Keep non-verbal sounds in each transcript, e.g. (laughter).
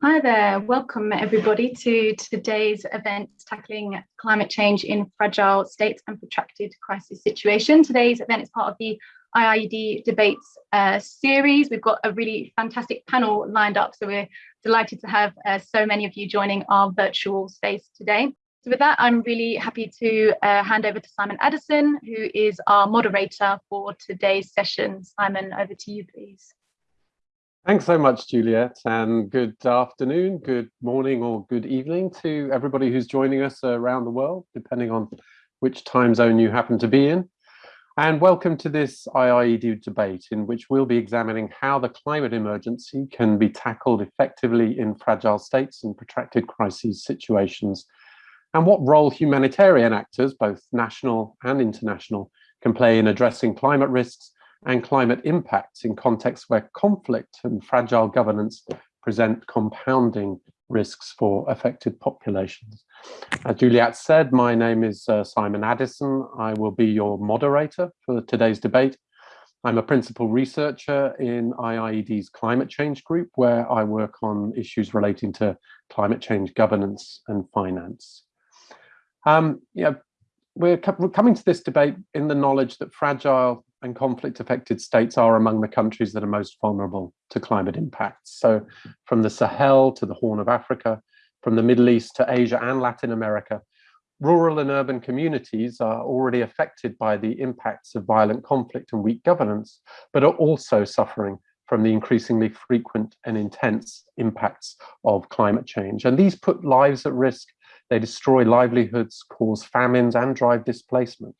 Hi there, welcome everybody to today's event tackling climate change in fragile states and protracted crisis situation. Today's event is part of the IIED debates uh, series. We've got a really fantastic panel lined up, so we're delighted to have uh, so many of you joining our virtual space today. So with that, I'm really happy to uh, hand over to Simon Addison, who is our moderator for today's session. Simon, over to you, please. Thanks so much, Juliet, and good afternoon, good morning, or good evening to everybody who's joining us around the world, depending on which time zone you happen to be in. And welcome to this IIED debate in which we'll be examining how the climate emergency can be tackled effectively in fragile states and protracted crises situations, and what role humanitarian actors, both national and international, can play in addressing climate risks and climate impacts in contexts where conflict and fragile governance present compounding risks for affected populations. As Juliet said, my name is uh, Simon Addison. I will be your moderator for today's debate. I'm a principal researcher in IIED's climate change group, where I work on issues relating to climate change governance and finance. Um, yeah, we're, co we're coming to this debate in the knowledge that fragile and conflict affected states are among the countries that are most vulnerable to climate impacts. So from the Sahel to the Horn of Africa, from the Middle East to Asia and Latin America, rural and urban communities are already affected by the impacts of violent conflict and weak governance, but are also suffering from the increasingly frequent and intense impacts of climate change. And these put lives at risk. They destroy livelihoods, cause famines and drive displacement.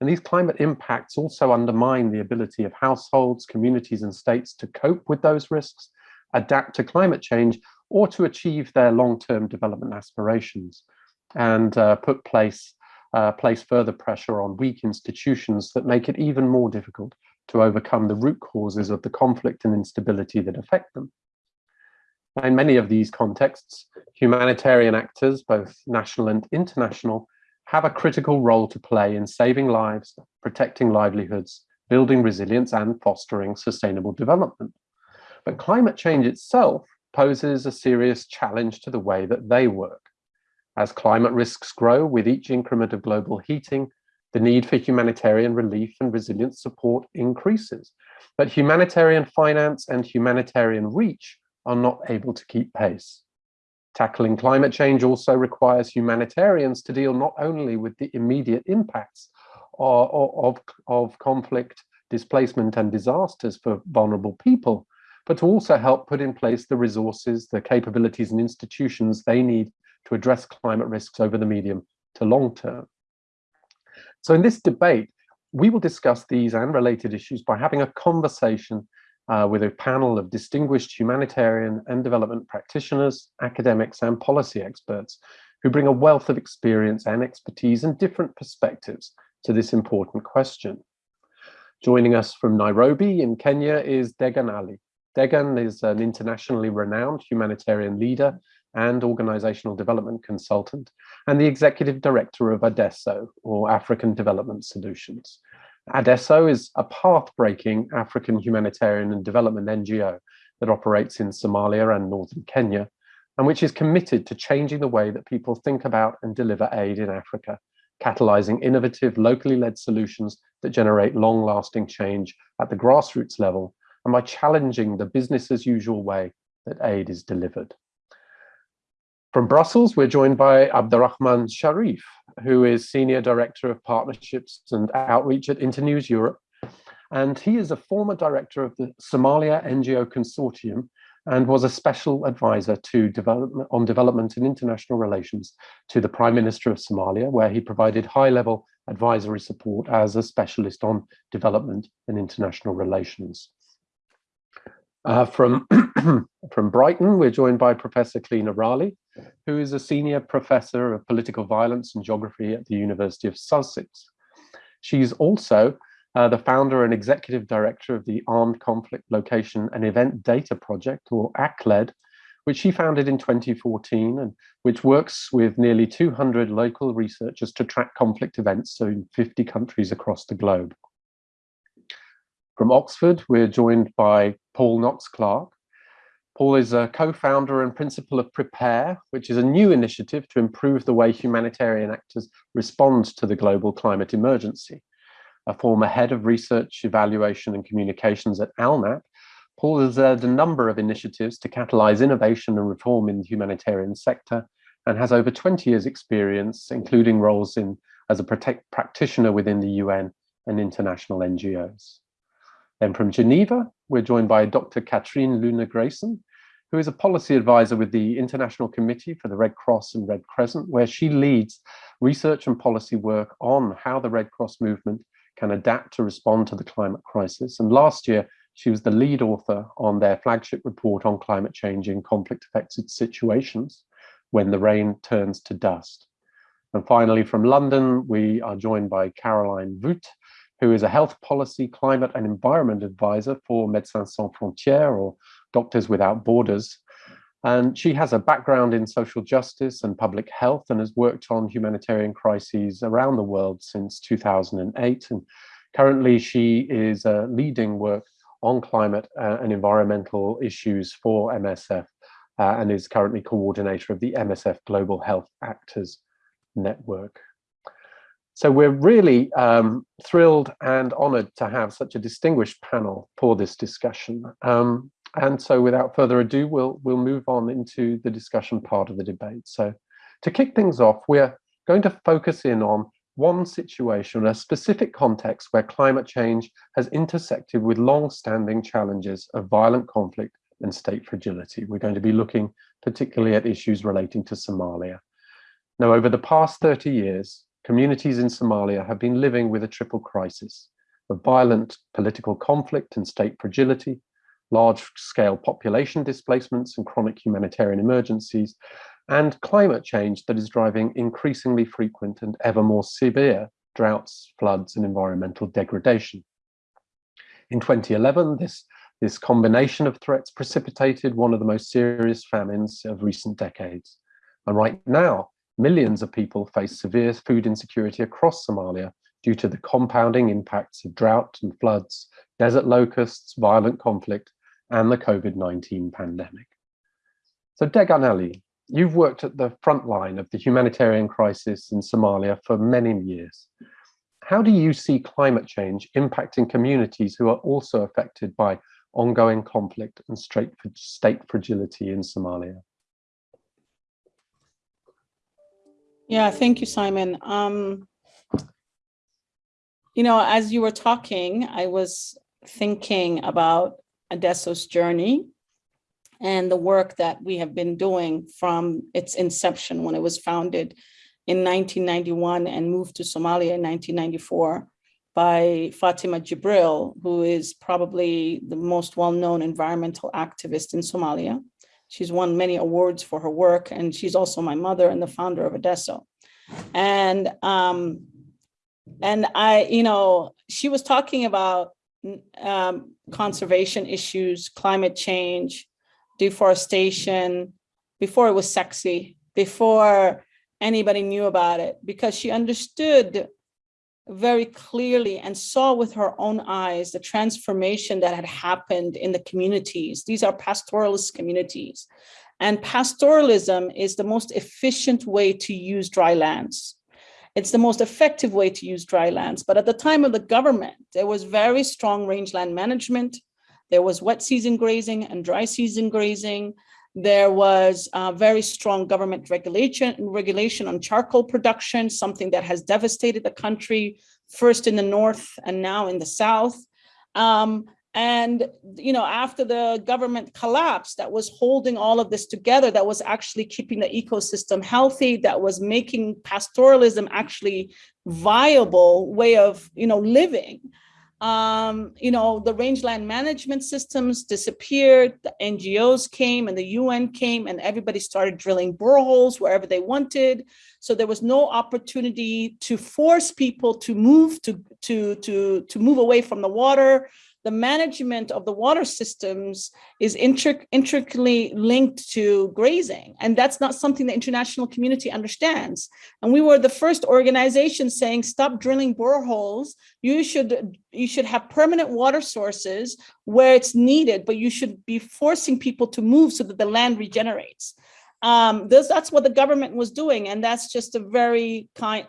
And these climate impacts also undermine the ability of households, communities and states to cope with those risks, adapt to climate change, or to achieve their long-term development aspirations and uh, put place, uh, place further pressure on weak institutions that make it even more difficult to overcome the root causes of the conflict and instability that affect them. In many of these contexts, humanitarian actors, both national and international, have a critical role to play in saving lives, protecting livelihoods, building resilience and fostering sustainable development. But climate change itself poses a serious challenge to the way that they work. As climate risks grow with each increment of global heating, the need for humanitarian relief and resilience support increases. But humanitarian finance and humanitarian reach are not able to keep pace. Tackling climate change also requires humanitarians to deal not only with the immediate impacts of, of, of conflict, displacement and disasters for vulnerable people, but to also help put in place the resources, the capabilities and institutions they need to address climate risks over the medium to long term. So in this debate, we will discuss these and related issues by having a conversation uh, with a panel of distinguished humanitarian and development practitioners, academics and policy experts who bring a wealth of experience and expertise and different perspectives to this important question. Joining us from Nairobi in Kenya is Degan Ali. Degan is an internationally renowned humanitarian leader and organizational development consultant and the executive director of ADESO, or African Development Solutions. ADESO is a path-breaking African humanitarian and development NGO that operates in Somalia and northern Kenya, and which is committed to changing the way that people think about and deliver aid in Africa, catalyzing innovative, locally led solutions that generate long-lasting change at the grassroots level, and by challenging the business as usual way that aid is delivered. From Brussels, we're joined by Abdurrahman Sharif, who is Senior Director of Partnerships and Outreach at Internews Europe. And he is a former director of the Somalia NGO Consortium and was a special advisor to development on development and international relations to the Prime Minister of Somalia, where he provided high-level advisory support as a specialist on development and international relations. Uh, from, (clears throat) from Brighton, we're joined by Professor Clionadh Raleigh, who is a senior professor of political violence and geography at the University of Sussex. She's also uh, the founder and executive director of the Armed Conflict Location and Event Data Project, or ACLED, which she founded in 2014 and which works with nearly 200 local researchers to track conflict events in 50 countries across the globe. From Oxford, we're joined by Paul Knox Clarke. Paul is a co-founder and principal of Prepare, which is a new initiative to improve the way humanitarian actors respond to the global climate emergency. A former head of research, evaluation and communications at ALNAP, Paul has led a number of initiatives to catalyze innovation and reform in the humanitarian sector and has over 20 years experience, including roles in as a practitioner within the UN and international NGOs. Then from Geneva, we're joined by Dr. Catherine-Lune Grayson, who is a policy advisor with the International Committee for the Red Cross and Red Crescent, where she leads research and policy work on how the Red Cross movement can adapt to respond to the climate crisis. And last year, she was the lead author on their flagship report on climate change in conflict affected situations when the rain turns to dust. And finally, from London, we are joined by Caroline Voet, who is a health policy, climate and environment advisor for Médecins Sans Frontières or Doctors Without Borders. And she has a background in social justice and public health and has worked on humanitarian crises around the world since 2008. And currently she is uh, leading work on climate uh, and environmental issues for MSF uh, and is currently coordinator of the MSF Global Health Actors Network. So we're really um, thrilled and honored to have such a distinguished panel for this discussion. Um, and so without further ado, we'll, we'll move on into the discussion part of the debate. So to kick things off, we're going to focus in on one situation, a specific context where climate change has intersected with long-standing challenges of violent conflict and state fragility. We're going to be looking particularly at issues relating to Somalia. Now, over the past 30 years, communities in Somalia have been living with a triple crisis of violent political conflict and state fragility, large-scale population displacements and chronic humanitarian emergencies, and climate change that is driving increasingly frequent and ever more severe droughts, floods, and environmental degradation. In 2011, this, this combination of threats precipitated one of the most serious famines of recent decades. And right now, millions of people face severe food insecurity across Somalia due to the compounding impacts of drought and floods, desert locusts, violent conflict, and the COVID-19 pandemic. So Degan you've worked at the front line of the humanitarian crisis in Somalia for many years. How do you see climate change impacting communities who are also affected by ongoing conflict and state fragility in Somalia? Yeah, thank you, Simon. Um, you know, as you were talking, I was thinking about ADESO's journey and the work that we have been doing from its inception when it was founded in 1991 and moved to Somalia in 1994 by Fatima Jibril, who is probably the most well-known environmental activist in Somalia. She's won many awards for her work, and she's also my mother and the founder of ADESO. And um, and I, you know, she was talking about um, conservation issues, climate change, deforestation, before it was sexy, before anybody knew about it, because she understood very clearly and saw with her own eyes the transformation that had happened in the communities. These are pastoralist communities. And pastoralism is the most efficient way to use dry lands. It's the most effective way to use dry lands. But at the time of the government, there was very strong rangeland management. There was wet season grazing and dry season grazing. There was uh, very strong government regulation, regulation on charcoal production, something that has devastated the country, first in the north and now in the south. Um, and, you know, after the government collapsed that was holding all of this together, that was actually keeping the ecosystem healthy, that was making pastoralism actually viable way of, you know, living um, you know, the rangeland management systems disappeared, the NGOs came and the UN came and everybody started drilling boreholes wherever they wanted. So there was no opportunity to force people to move to, to, to, to move away from the water. The management of the water systems is intric intricately linked to grazing. And that's not something the international community understands. And we were the first organization saying, stop drilling boreholes. You should, you should have permanent water sources where it's needed, but you should be forcing people to move so that the land regenerates. Um, this, that's what the government was doing. And that's just a very kind,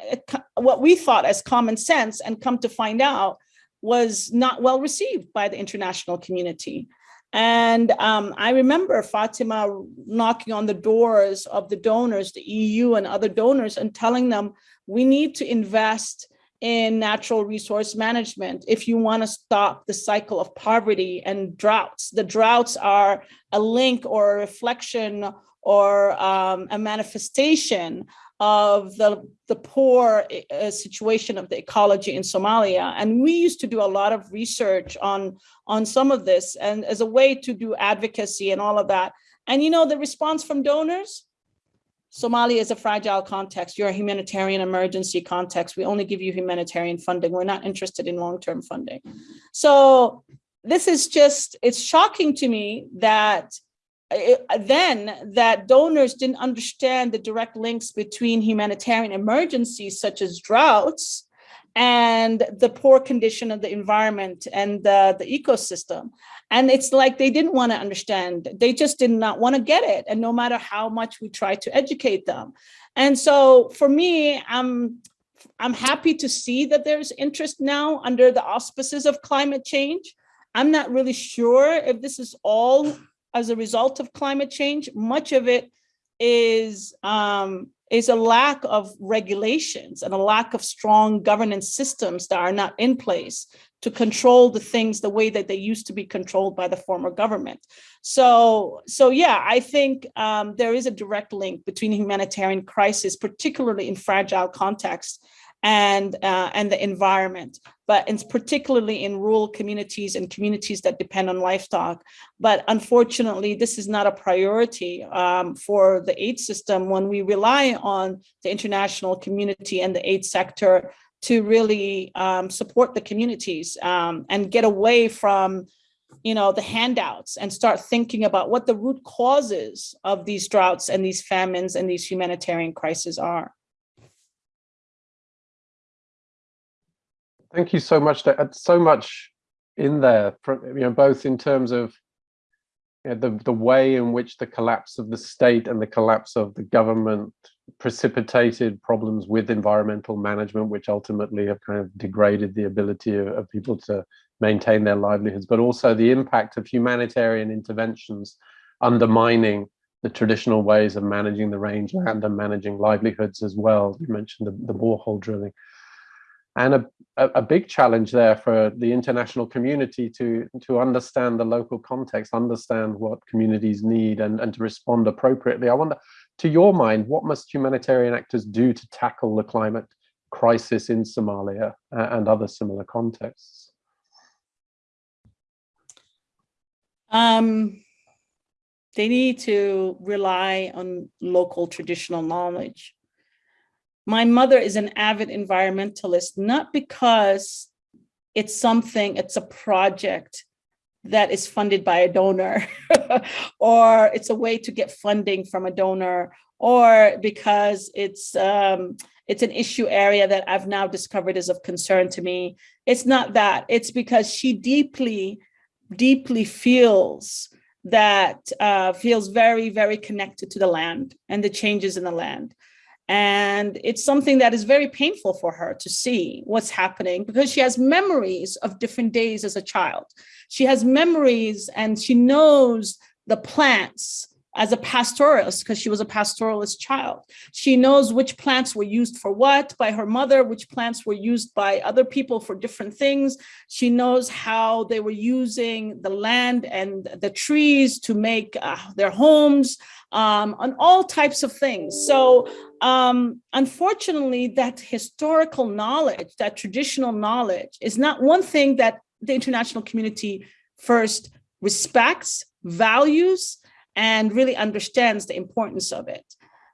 what we thought as common sense and come to find out was not well received by the international community. And um, I remember Fatima knocking on the doors of the donors, the EU and other donors, and telling them, we need to invest in natural resource management if you want to stop the cycle of poverty and droughts. The droughts are a link or a reflection or um, a manifestation of the, the poor uh, situation of the ecology in Somalia. And we used to do a lot of research on, on some of this and as a way to do advocacy and all of that. And you know, the response from donors, Somalia is a fragile context. You're a humanitarian emergency context. We only give you humanitarian funding. We're not interested in long-term funding. So this is just, it's shocking to me that then that donors didn't understand the direct links between humanitarian emergencies such as droughts and the poor condition of the environment and the, the ecosystem. And it's like they didn't want to understand. They just did not want to get it. And no matter how much we try to educate them. And so for me, I'm, I'm happy to see that there's interest now under the auspices of climate change. I'm not really sure if this is all as a result of climate change. Much of it is um, is a lack of regulations and a lack of strong governance systems that are not in place to control the things the way that they used to be controlled by the former government. So, so yeah, I think um, there is a direct link between humanitarian crisis, particularly in fragile contexts, and uh, and the environment, but it's particularly in rural communities and communities that depend on livestock. But unfortunately, this is not a priority um, for the aid system when we rely on the international community and the aid sector to really um, support the communities um, and get away from you know, the handouts and start thinking about what the root causes of these droughts and these famines and these humanitarian crises are. Thank you so much. Uh, so much in there, you know, both in terms of you know, the, the way in which the collapse of the state and the collapse of the government precipitated problems with environmental management, which ultimately have kind of degraded the ability of, of people to maintain their livelihoods, but also the impact of humanitarian interventions undermining the traditional ways of managing the rangeland and managing livelihoods as well. You mentioned the, the borehole drilling and a, a big challenge there for the international community to to understand the local context, understand what communities need and, and to respond appropriately. I wonder, to your mind, what must humanitarian actors do to tackle the climate crisis in Somalia uh, and other similar contexts? Um, they need to rely on local traditional knowledge my mother is an avid environmentalist, not because it's something, it's a project that is funded by a donor (laughs) or it's a way to get funding from a donor or because it's um, it's an issue area that I've now discovered is of concern to me. It's not that, it's because she deeply, deeply feels that uh, feels very, very connected to the land and the changes in the land. And it's something that is very painful for her to see what's happening because she has memories of different days as a child. She has memories and she knows the plants as a pastoralist because she was a pastoralist child. She knows which plants were used for what by her mother, which plants were used by other people for different things. She knows how they were using the land and the trees to make uh, their homes um, on all types of things. So um, unfortunately, that historical knowledge, that traditional knowledge is not one thing that the international community first respects, values, and really understands the importance of it.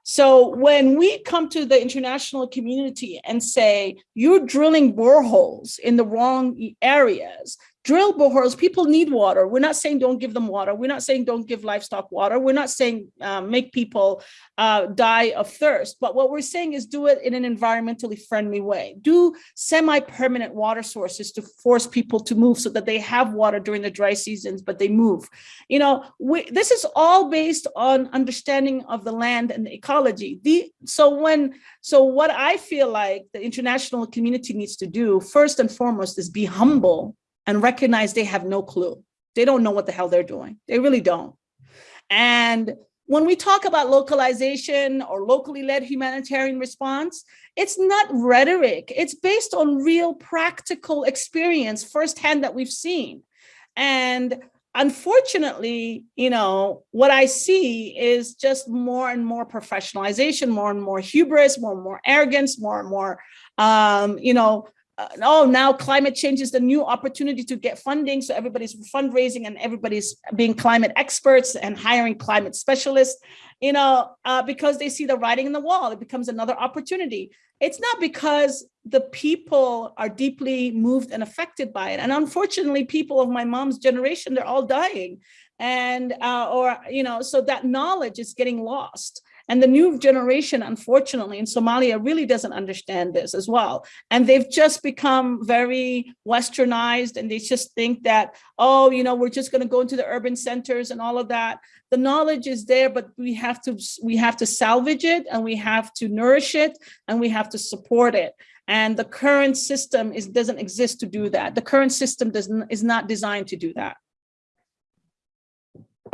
So when we come to the international community and say, you're drilling boreholes in the wrong areas, drill boreholes. People need water. We're not saying don't give them water. We're not saying don't give livestock water. We're not saying uh, make people uh, die of thirst. But what we're saying is do it in an environmentally friendly way. Do semi-permanent water sources to force people to move so that they have water during the dry seasons, but they move. You know, we, this is all based on understanding of the land and the ecology. The, so when, so what I feel like the international community needs to do first and foremost is be humble and recognize they have no clue. They don't know what the hell they're doing. They really don't. And when we talk about localization or locally led humanitarian response, it's not rhetoric. It's based on real practical experience firsthand that we've seen. And unfortunately, you know, what I see is just more and more professionalization, more and more hubris, more and more arrogance, more and more, um, you know, uh, oh, now climate change is the new opportunity to get funding. So everybody's fundraising and everybody's being climate experts and hiring climate specialists, you know, uh, because they see the writing in the wall. It becomes another opportunity. It's not because the people are deeply moved and affected by it. And unfortunately, people of my mom's generation, they're all dying. And, uh, or, you know, so that knowledge is getting lost. And the new generation, unfortunately, in Somalia really doesn't understand this as well. And they've just become very westernized and they just think that, oh, you know, we're just going to go into the urban centers and all of that. The knowledge is there, but we have to we have to salvage it and we have to nourish it and we have to support it. And the current system is doesn't exist to do that. The current system doesn't is not designed to do that.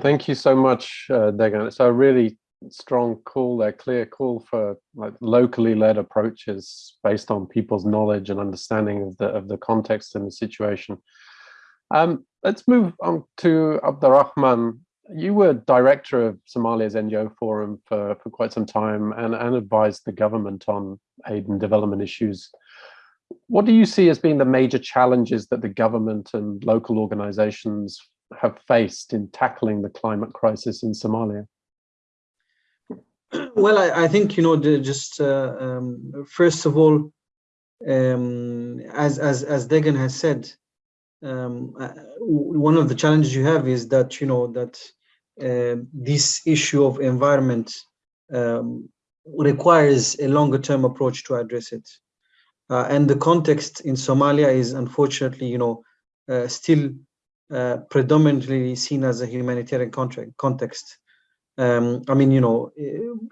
Thank you so much, uh, Degan. It's a really strong call there, clear call for like locally led approaches based on people's knowledge and understanding of the of the context and the situation. Um, let's move on to Abdurrahman. You were director of Somalia's NGO Forum for, for quite some time and, and advised the government on aid and development issues. What do you see as being the major challenges that the government and local organizations have faced in tackling the climate crisis in Somalia? Well, I, I think, you know, just uh, um, first of all, um, as, as, as Degan has said, um, uh, one of the challenges you have is that, you know, that uh, this issue of environment um, requires a longer term approach to address it. Uh, and the context in Somalia is unfortunately, you know, uh, still uh, predominantly seen as a humanitarian context. Um, I mean, you know,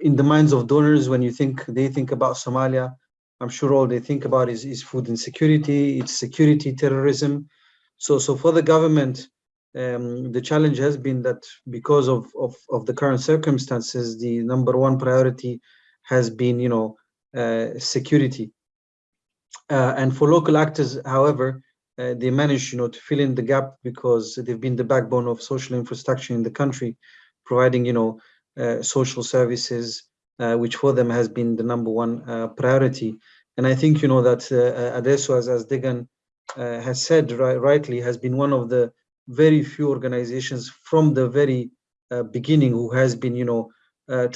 in the minds of donors, when you think they think about Somalia, I'm sure all they think about is, is food insecurity, it's security, terrorism. So, so for the government, um, the challenge has been that because of, of, of the current circumstances, the number one priority has been, you know, uh, security. Uh, and for local actors, however, uh, they managed, you know, to fill in the gap because they've been the backbone of social infrastructure in the country providing, you know, uh, social services, uh, which for them has been the number one uh, priority. And I think, you know, that ADESO, as, as Degan has said right, rightly, has been one of the very few organizations from the very beginning who has been, you know,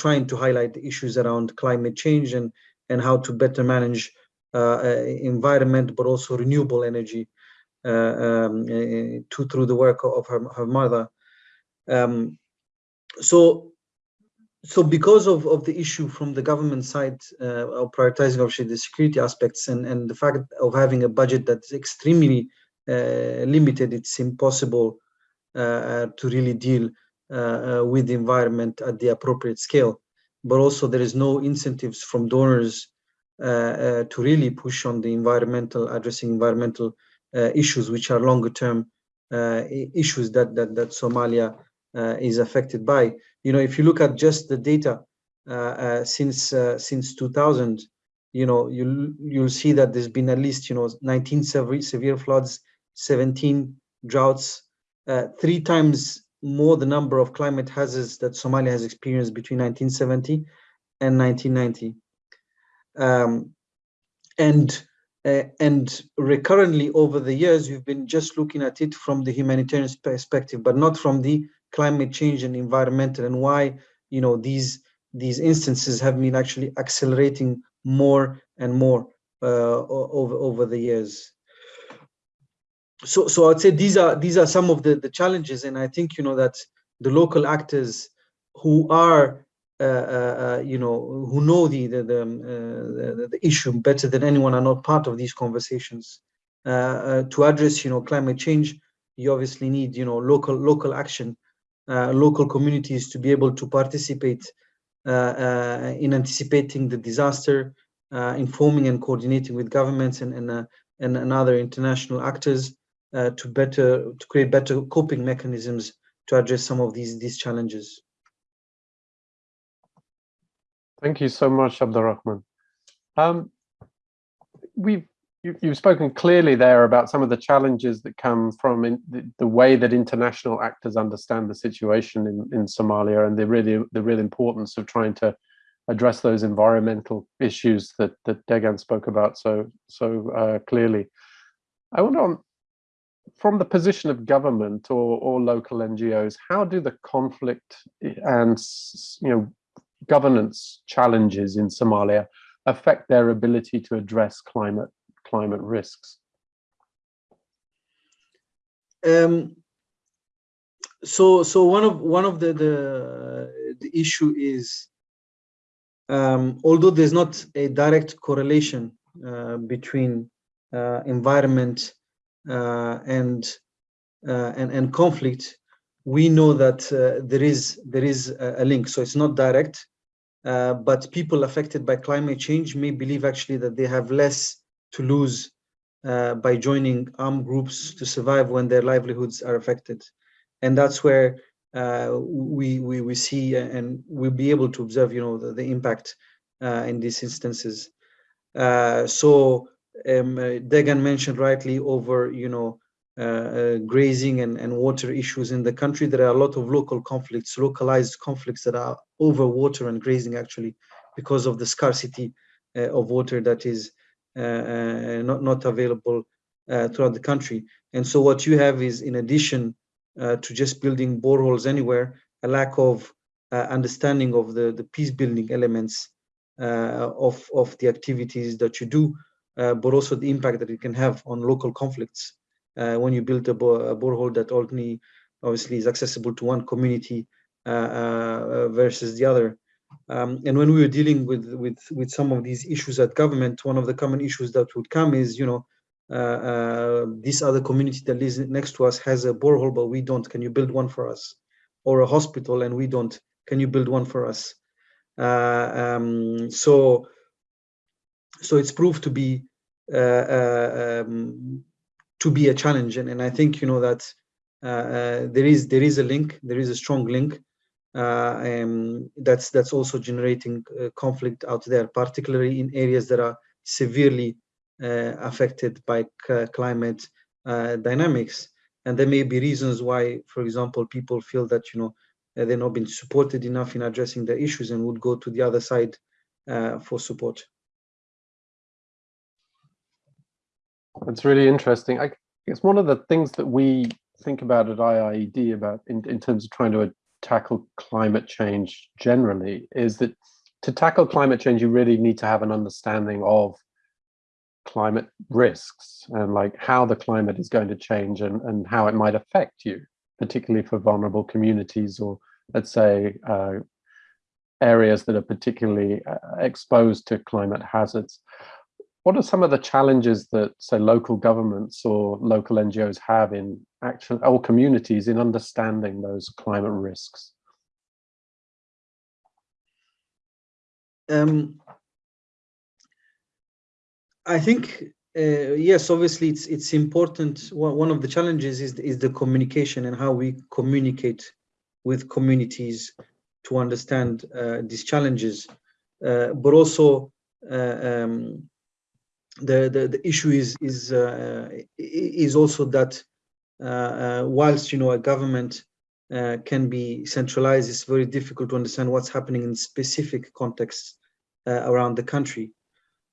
trying to highlight the issues around climate change and, and how to better manage uh, environment, but also renewable energy uh, um, to, through the work of her, her mother. Um, so so because of, of the issue from the government side uh, of prioritizing obviously the security aspects and, and the fact of having a budget that's extremely uh, limited, it's impossible uh, uh to really deal uh, uh, with the environment at the appropriate scale. But also there is no incentives from donors to really push on the environmental, addressing environmental issues, which are longer term issues that, that, that Somalia is affected by. You know, if you look at just the data uh, uh, since since 2000, you know, you you'll see that there's been at least you know 19 severe severe floods, 17 droughts, three times more the number of climate hazards that Somalia has experienced between 1970 and 1990. Um, and uh, and recurrently over the years, we've been just looking at it from the humanitarian perspective, but not from the climate change and environmental and why you know these these instances have been actually accelerating more and more uh, over over the years. so so I'd say these are these are some of the the challenges, and I think you know that the local actors who are uh, uh, uh, you know who know the the the, um, the, the issue better than anyone are not part of these conversations. to address you know climate change, you obviously need you know local local action, Uh, local communities to be able to participate uh, uh, in anticipating the disaster, informing and coordinating with governments and and and, and other international actors uh, to better to create better coping mechanisms to address some of these these challenges. Thank you so much, Abdurrahman. Um, we've you, have spoken clearly there about some of the challenges that come from the, the, way that international actors understand the situation in, in Somalia and the really the real importance of trying to address those environmental issues that that Degan spoke about so so uh, clearly. I wonder from the position of government or, or local NGOs, how do the conflict and you know governance challenges in Somalia affect their ability to address climate climate risks? Um, so so one of one of the the, the issue is um, although there's not a direct correlation uh, between uh, environment uh, and, uh, and and conflict, we know that uh, there is there is a link. So it's not direct, but people affected by climate change may believe actually that they have less to lose by joining armed groups to survive when their livelihoods are affected, and that's where uh, we, we we see and we'll be able to observe you know the, the impact uh, in these instances uh, so um, uh, Degan mentioned rightly over, you know, uh, uh, grazing and, and water issues in the country. There are a lot of local conflicts, localized conflicts that are over water and grazing actually because of the scarcity uh, of water that is uh, uh, not, not available throughout the country. And so what you have is in addition to just building boreholes anywhere, a lack of understanding of the, the peace building elements of, of the activities that you do uh, but also the impact that it can have on local conflicts uh, when you build a, a, borehole that only obviously is accessible to one community uh, uh, versus the other. Um, and when we were dealing with, with, with some of these issues at government, one of the common issues that would come is, you know, uh, uh, this other community that lives next to us has a borehole, but we don't. Can you build one for us? Or a hospital and we don't. Can you build one for us? Um, so so it's proved to be uh, uh, um, to be a challenge and, and i think you know that uh, there is there is a link there is a strong link Uh, um, that's that's also generating uh, conflict out there particularly in areas that are severely uh, affected by climate dynamics and there may be reasons why for example people feel that you know they're not being supported enough in addressing the issues and would go to the other side uh, for support. That's really interesting. I guess one of the things that we think about at IIED about in, in terms of trying to tackle climate change generally is that to tackle climate change, you really need to have an understanding of climate risks and like how the climate is going to change and, and how it might affect you, particularly for vulnerable communities or let's say uh, areas that are particularly uh, exposed to climate hazards what are some of the challenges that say local governments or local NGOs have in action or communities in understanding those climate risks? Um, I think uh, yes, obviously it's it's important. One of the challenges is is the communication and how we communicate with communities to understand uh, these challenges, uh, but also uh, um, the, the, the issue is is uh, is also that uh, uh, whilst you know a government uh, can be centralized, it's very difficult to understand what's happening in specific contexts uh, around the country,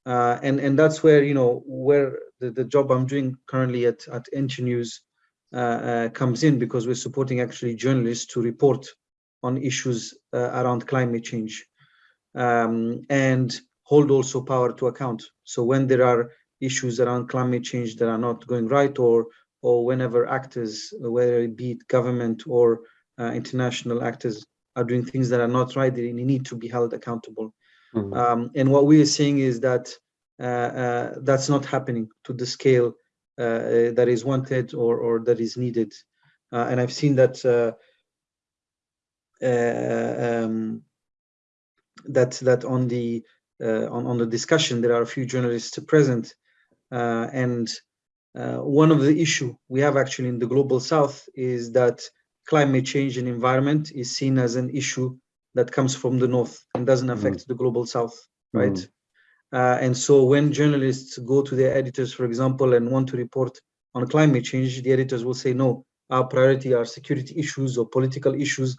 uh, and and that's where you know where the, the job I'm doing currently at at Internews comes in because we're supporting actually journalists to report on issues around climate change, um, and hold also power to account. So when there are issues around climate change that are not going right or or whenever actors, whether it be government or uh, international actors, are doing things that are not right, they need to be held accountable. Mhm. Um, and what we are seeing is that uh, uh, that's not happening to the scale uh, that is wanted or, or that is needed. Uh, and I've seen that uh, uh, um, that that on the uh, on, on the discussion there are a few journalists present uh, and uh, one of the issue we have actually in the global south is that climate change and environment is seen as an issue that comes from the north and doesn't affect the global south right? Mm. uh, and so when journalists go to their editors for example and want to report on climate change the editors will say no our priority are security issues or political issues.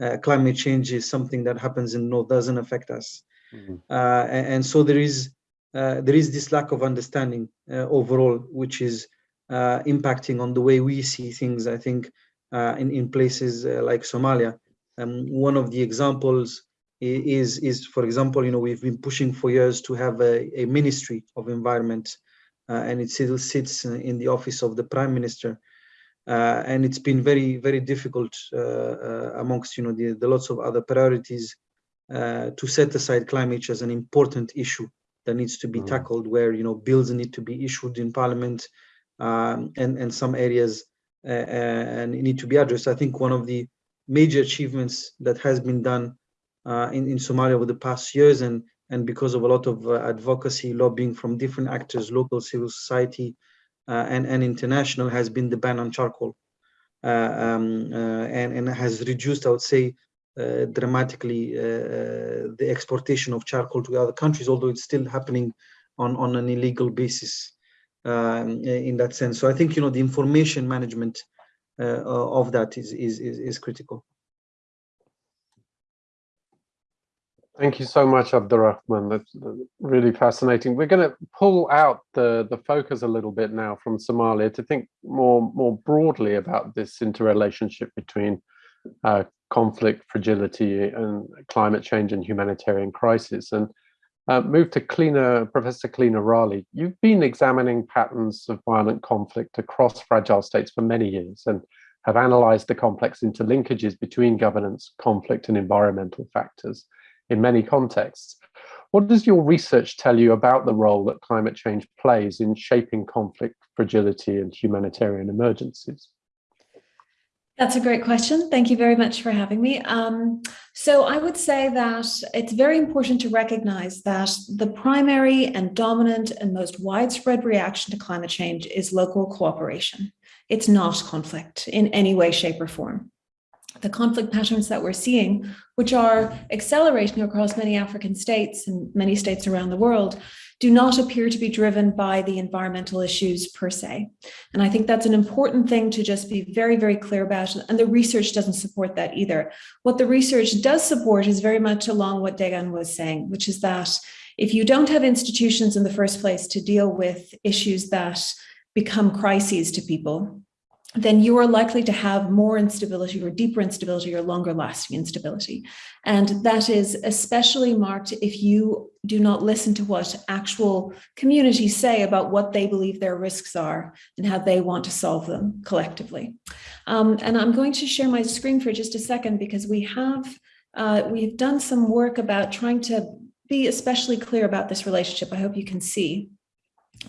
Uh, climate change is something that happens in north doesn't affect us Mhm. uh, and, and so there is uh, there is this lack of understanding uh, overall, which is uh, impacting on the way we see things. I think in in places like Somalia, um, one of the examples is is for example, you know, we've been pushing for years to have a, a ministry of environment, and it still sits in the office of the prime minister. Uh, and it's been very, very difficult uh, uh, amongst, you know, the, the lots of other priorities uh, to set aside climate change as an important issue that needs to be Mm. tackled where you know bills need to be issued in parliament um, and and some areas uh, uh, and need to be addressed i think one of the major achievements that has been done uh, in, in somalia over the past years and and because of a lot of uh, advocacy lobbying from different actors local civil society uh, and and international has been the ban on charcoal uh, um, uh, and and has reduced i would say dramatically uh, uh, the exportation of charcoal to other countries, although it's still happening on, on an illegal basis um, in that sense. So I think you know the information management uh, of that is is is, is critical. Thank you so much, Abdurrahman. That's uh, really fascinating. We're going to pull out the, the focus a little bit now from Somalia to think more, more broadly about this interrelationship between uh, conflict, fragility, and climate change and humanitarian crisis. And uh, move to Clionadh, Professor Clionadh Raleigh. You've been examining patterns of violent conflict across fragile states for many years and have analyzed the complex interlinkages between governance, conflict, and environmental factors in many contexts. What does your research tell you about the role that climate change plays in shaping conflict, fragility, and humanitarian emergencies? That's a great question. Thank you very much for having me. Um, so I would say that it's very important to recognize that the primary and dominant and most widespread reaction to climate change is local cooperation. It's not conflict in any way, shape, or form. The conflict patterns that we're seeing, which are accelerating across many African states and many states around the world, do not appear to be driven by the environmental issues per se. And I think that's an important thing to just be very, very clear about. And the research doesn't support that either. What the research does support is very much along what Degan was saying, which is that if you don't have institutions in the first place to deal with issues that become crises to people, then you are likely to have more instability or deeper instability or longer lasting instability. And that is especially marked if you do not listen to what actual communities say about what they believe their risks are and how they want to solve them collectively. Um, and I'm going to share my screen for just a second because we have uh, we've done some work about trying to be especially clear about this relationship. I hope you can see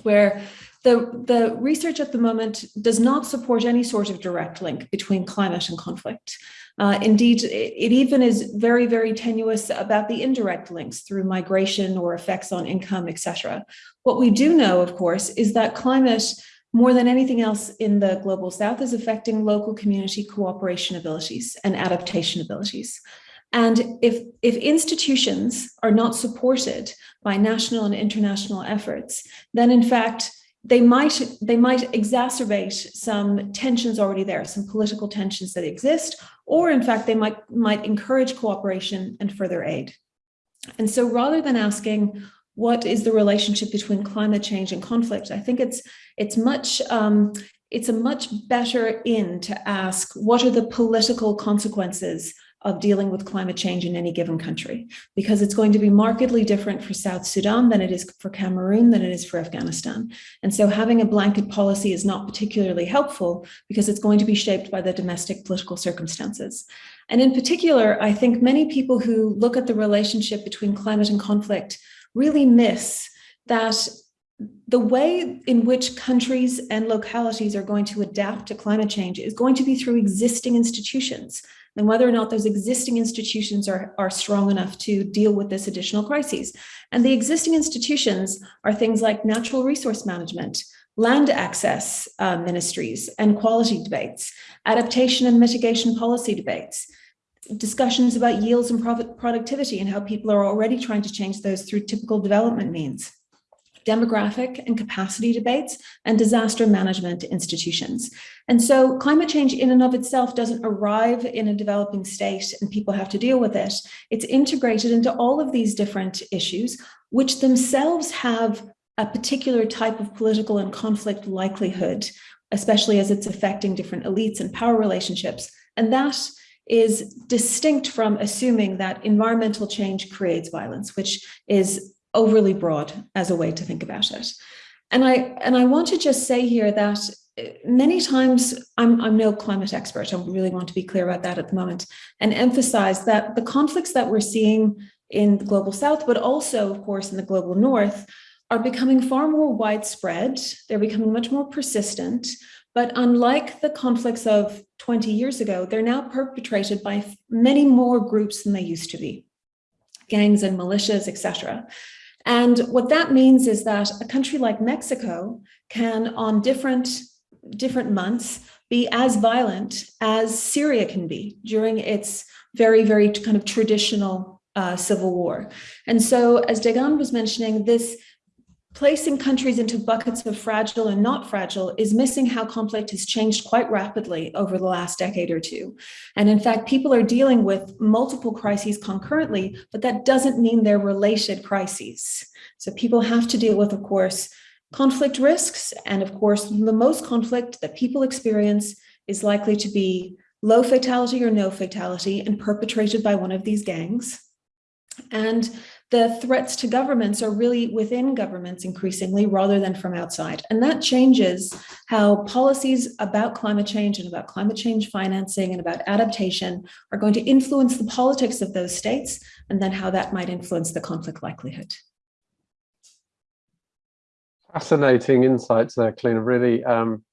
where the, the research at the moment does not support any sort of direct link between climate and conflict. Uh, indeed, it, even is very, very tenuous about the indirect links through migration or effects on income, etc. What we do know, of course, is that climate, more than anything else in the global south, is affecting local community cooperation abilities and adaptation abilities. And if, if institutions are not supported by national and international efforts, then in fact, they might they might exacerbate some tensions already there, some political tensions that exist, or in fact, they might might encourage cooperation and further aid. And so rather than asking what is the relationship between climate change and conflict, I think it's it's much um, it's a much better in to ask what are the political consequences of dealing with climate change in any given country, because it's going to be markedly different for South Sudan than it is for Cameroon, than it is for Afghanistan. And so having a blanket policy is not particularly helpful because it's going to be shaped by the domestic political circumstances. And in particular, I think many people who look at the relationship between climate and conflict really miss that the way in which countries and localities are going to adapt to climate change is going to be through existing institutions and whether or not those existing institutions are, are strong enough to deal with this additional crises. And the existing institutions are things like natural resource management, land access uh, ministries and quality debates, adaptation and mitigation policy debates, discussions about yields and profit productivity and how people are already trying to change those through typical development means demographic and capacity debates, and disaster management institutions. And so climate change in and of itself doesn't arrive in a developing state and people have to deal with it. It's integrated into all of these different issues, which themselves have a particular type of political and conflict likelihood, especially as it's affecting different elites and power relationships. And that is distinct from assuming that environmental change creates violence, which is overly broad as a way to think about it. And I and I want to just say here that uh, many times I'm, I'm no climate expert. I really want to be clear about that at the moment and emphasize that the conflicts that we're seeing in the global south, but also, of course, in the global north, are becoming far more widespread. They're becoming much more persistent. But unlike the conflicts of 20 years ago, they're now perpetrated by many more groups than they used to be, gangs and militias, etc. And what that means is that a country like Mexico can, on different, different months, be as violent as Syria can be during its very, very kind of traditional uh, civil war. And so, as Degan was mentioning, this placing countries into buckets of fragile and not fragile is missing how conflict has changed quite rapidly over the last decade or two. And in fact, people are dealing with multiple crises concurrently, but that doesn't mean they're related crises. So people have to deal with, of course, conflict risks. And of course, the most conflict that people experience is likely to be low fatality or no fatality and perpetrated by one of these gangs. And the threats to governments are really within governments increasingly rather than from outside. And that changes how policies about climate change and about climate change financing and about adaptation are going to influence the politics of those states and then how that might influence the conflict likelihood. Fascinating insights there, Clionadh. Really, um,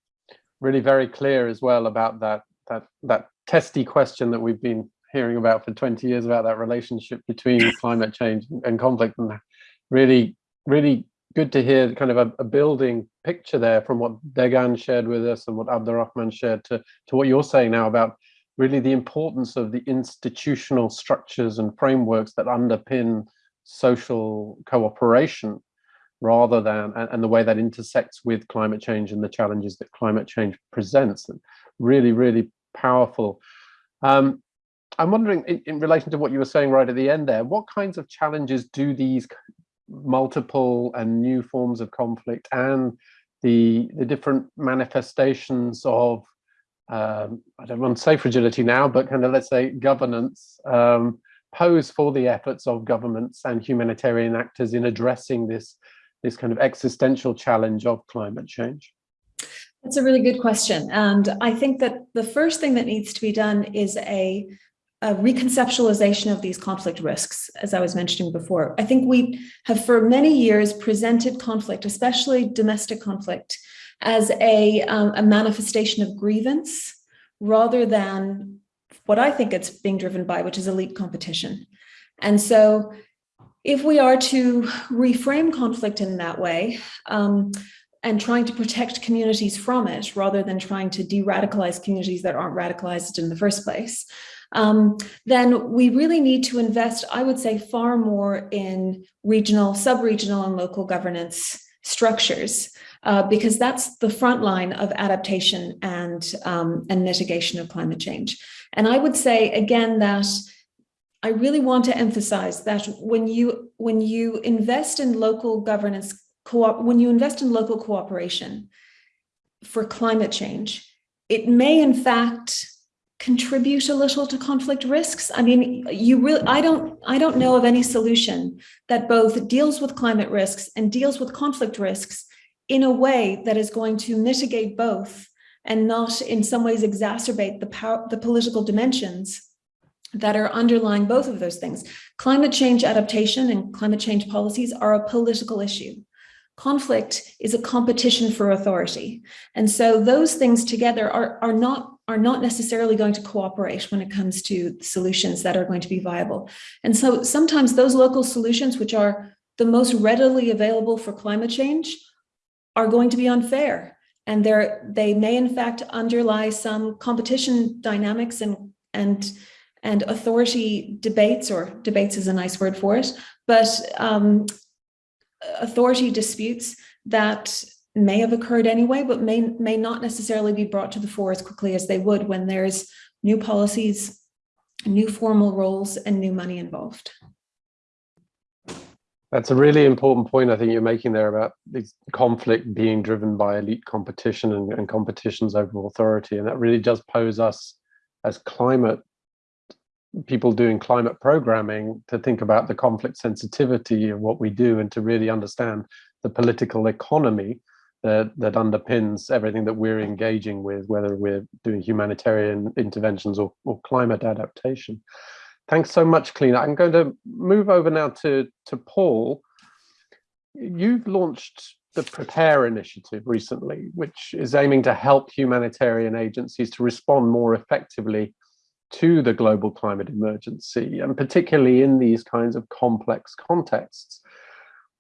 really very clear as well about that that that testy question that we've been hearing about for 20 years about that relationship between (laughs) climate change and conflict and really really good to hear kind of a, a, building picture there from what Degan shared with us and what Abdurrahman shared to, to what you're saying now about really the importance of the institutional structures and frameworks that underpin social cooperation rather than and, and the way that intersects with climate change and the challenges that climate change presents. Really really powerful. Um, I'm wondering, in, relation to what you were saying right at the end there, what kinds of challenges do these multiple and new forms of conflict and the the different manifestations of um, I don't want to say fragility now, but kind of let's say governance um, pose for the efforts of governments and humanitarian actors in addressing this this kind of existential challenge of climate change? That's a really good question. And I think that the first thing that needs to be done is a a reconceptualization of these conflict risks, as I was mentioning before. I think we have for many years presented conflict, especially domestic conflict, as a, um, a manifestation of grievance rather than what I think it's being driven by, which is elite competition. And so if we are to reframe conflict in that way, um, and trying to protect communities from it rather than trying to de-radicalize communities that aren't radicalized in the first place, um, then we really need to invest, I would say, far more in regional, sub-regional and local governance structures, uh, because that's the front line of adaptation and, um, and mitigation of climate change. And I would say, again, that I really want to emphasize that when you, when you invest in local governance, when you invest in local cooperation for climate change, it may in fact contribute a little to conflict risks. I mean, you really, I don't, I don't know of any solution that both deals with climate risks and deals with conflict risks in a way that is going to mitigate both and not in some ways exacerbate the power, the political dimensions that are underlying both of those things. Climate change adaptation and climate change policies are a political issue. Conflict is a competition for authority. And so those things together are, are not are not necessarily going to cooperate when it comes to solutions that are going to be viable. And so sometimes those local solutions, which are the most readily available for climate change, are going to be unfair. And they may in fact underlie some competition dynamics and, and, and authority debates, or debates is a nice word for it, but um, authority disputes that may have occurred anyway, but may, may not necessarily be brought to the fore as quickly as they would when there's new policies, new formal roles, and new money involved. That's a really important point I think you're making there about this conflict being driven by elite competition and, and competitions over authority. And that really does pose us as climate people doing climate programming to think about the conflict sensitivity of what we do and to really understand the political economy that, that underpins everything that we're engaging with, whether we're doing humanitarian interventions or, or climate adaptation. Thanks so much, Clionadh. I'm going to move over now to, to Paul. You've launched the Prepare initiative recently, which is aiming to help humanitarian agencies to respond more effectively to the global climate emergency, and particularly in these kinds of complex contexts.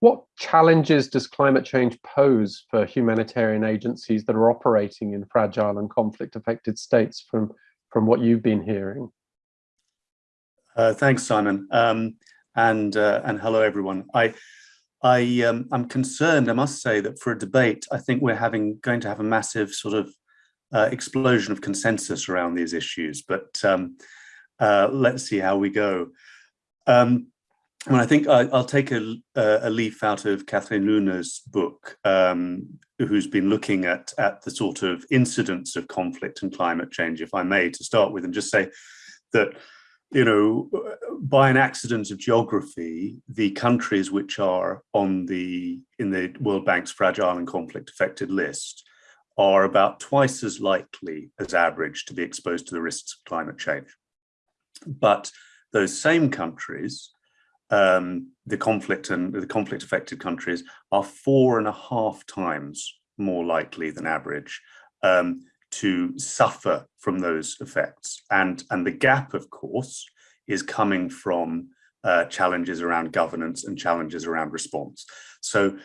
What challenges does climate change pose for humanitarian agencies that are operating in fragile and conflict affected states from, from what you've been hearing? Uh, thanks, Simon. Um, and, uh, and hello, everyone. I, I, um, I'm concerned, I must say, that for a debate, I think we're having going to have a massive sort of uh, explosion of consensus around these issues, but um, uh, let's see how we go. Um, well, I think I, will take a, a, leaf out of Catherine-Lune's book, um, who's been looking at, at the sort of incidents of conflict and climate change, if I may, to start with, and just say that, you know, by an accident of geography, the countries which are on the in the World Bank's fragile and conflict affected list are about twice as likely as average to be exposed to the risks of climate change. But those same countries um, the conflict and the conflict affected countries are four and a half times more likely than average um, to suffer from those effects. And, and the gap, of course, is coming from uh, challenges around governance and challenges around response. So,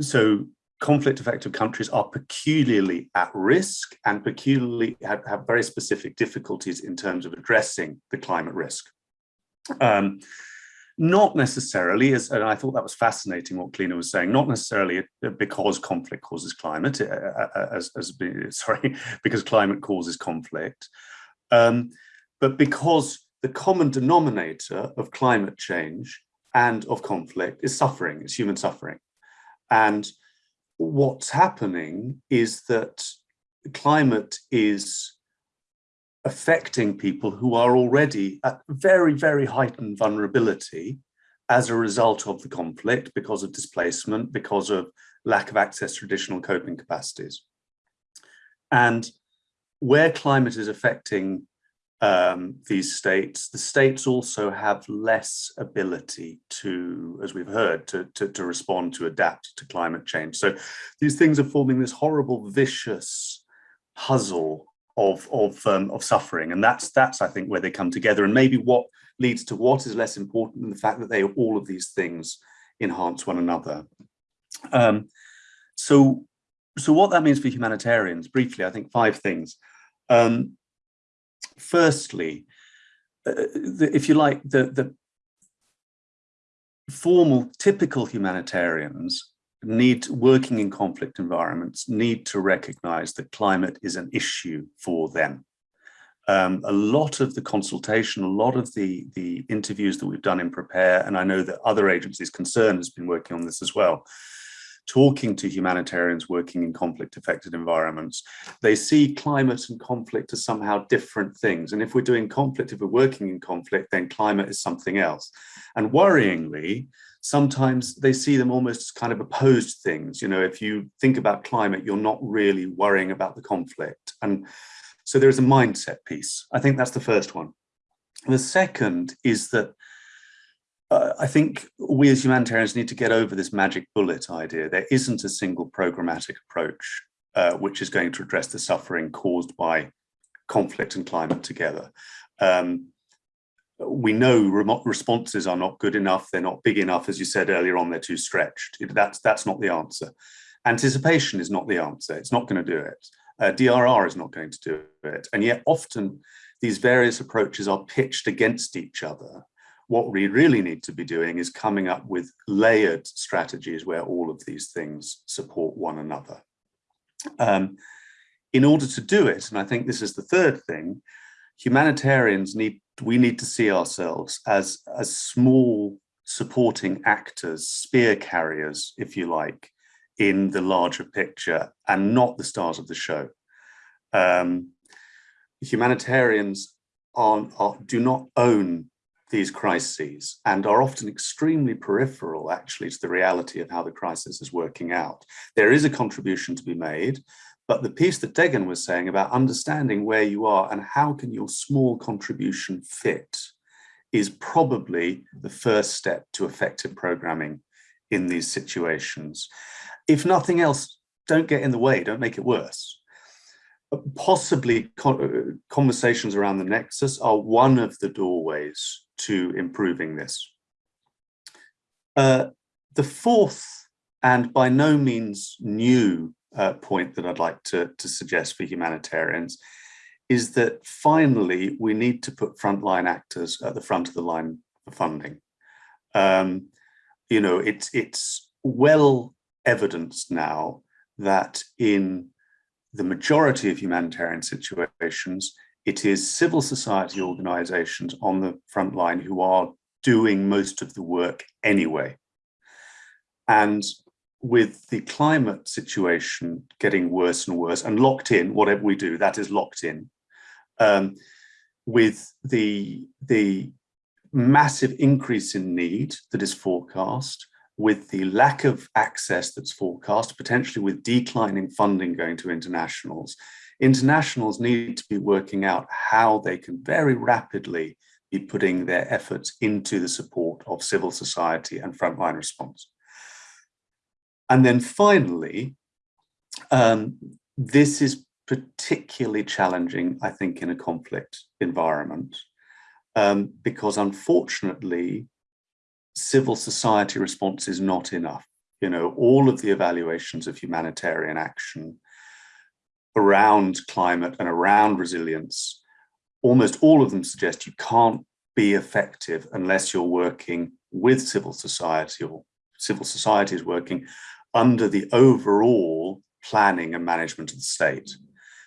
so conflict affected countries are peculiarly at risk and peculiarly have, have very specific difficulties in terms of addressing the climate risk. Um, not necessarily, as and I thought that was fascinating what Clionadh was saying, not necessarily because conflict causes climate, uh, uh, uh, as, as (laughs) sorry, because climate causes conflict, um, but because the common denominator of climate change and of conflict is suffering, it's human suffering. And what's happening is that climate is affecting people who are already at very, very heightened vulnerability as a result of the conflict because of displacement, because of lack of access to traditional coping capacities. And where climate is affecting um, these states, the states also have less ability to, as we've heard, to, to, to respond, to adapt to climate change. So these things are forming this horrible, vicious puzzle of of um, of suffering. And that's that's i think where they come together. And maybe what leads to what is less important than the fact that they all of these things enhance one another. Um, so so what that means for humanitarians briefly i think five things. Um, firstly uh, the, if you like the the formal typical humanitarians need working in conflict environments need to recognize that climate is an issue for them. Um, a lot of the consultation, a lot of the, the interviews that we've done in Prepare, and I know that other agencies concerned has been working on this as well, talking to humanitarians working in conflict affected environments, they see climate and conflict as somehow different things. And if we're doing conflict, if we're working in conflict, then climate is something else. And worryingly, sometimes they see them almost as kind of opposed things. You know, if you think about climate, you're not really worrying about the conflict. And so there's a mindset piece. I think that's the first one. The second is that uh, I think we as humanitarians need to get over this magic bullet idea. There isn't a single programmatic approach uh, which is going to address the suffering caused by conflict and climate together. Um, we know remote responses are not good enough. They're not big enough. As you said earlier on, they're too stretched. That's, that's not the answer. Anticipation is not the answer. It's not going to do it. Uh, DRR is not going to do it. And yet often these various approaches are pitched against each other. What we really need to be doing is coming up with layered strategies where all of these things support one another. Um, in order to do it, and I think this is the third thing, humanitarians need we need to see ourselves as as small supporting actors spear carriers if you like in the larger picture and not the stars of the show um, humanitarians are, are, do not own these crises and are often extremely peripheral actually to the reality of how the crisis is working out. There is a contribution to be made, but the piece that Degan was saying about understanding where you are and how can your small contribution fit is probably the first step to effective programming in these situations. If nothing else, don't get in the way, don't make it worse. Possibly conversations around the nexus are one of the doorways to improving this. Uh, the fourth and by no means new uh, point that I'd like to, to suggest for humanitarians is that finally we need to put frontline actors at the front of the line for funding. Um, you know, it's, it's well evidenced now that in the majority of humanitarian situations, it is civil society organizations on the front line who are doing most of the work anyway. And with the climate situation getting worse and worse and locked in, whatever we do, that is locked in, um, with the, the massive increase in need that is forecast, with the lack of access that's forecast, potentially with declining funding going to internationals, internationals need to be working out how they can very rapidly be putting their efforts into the support of civil society and frontline response. And then finally, um, this is particularly challenging, I think, in a conflict environment, um, because unfortunately, civil society response is not enough. You know, all of the evaluations of humanitarian action around climate and around resilience, almost all of them suggest you can't be effective unless you're working with civil society or civil society is working under the overall planning and management of the state.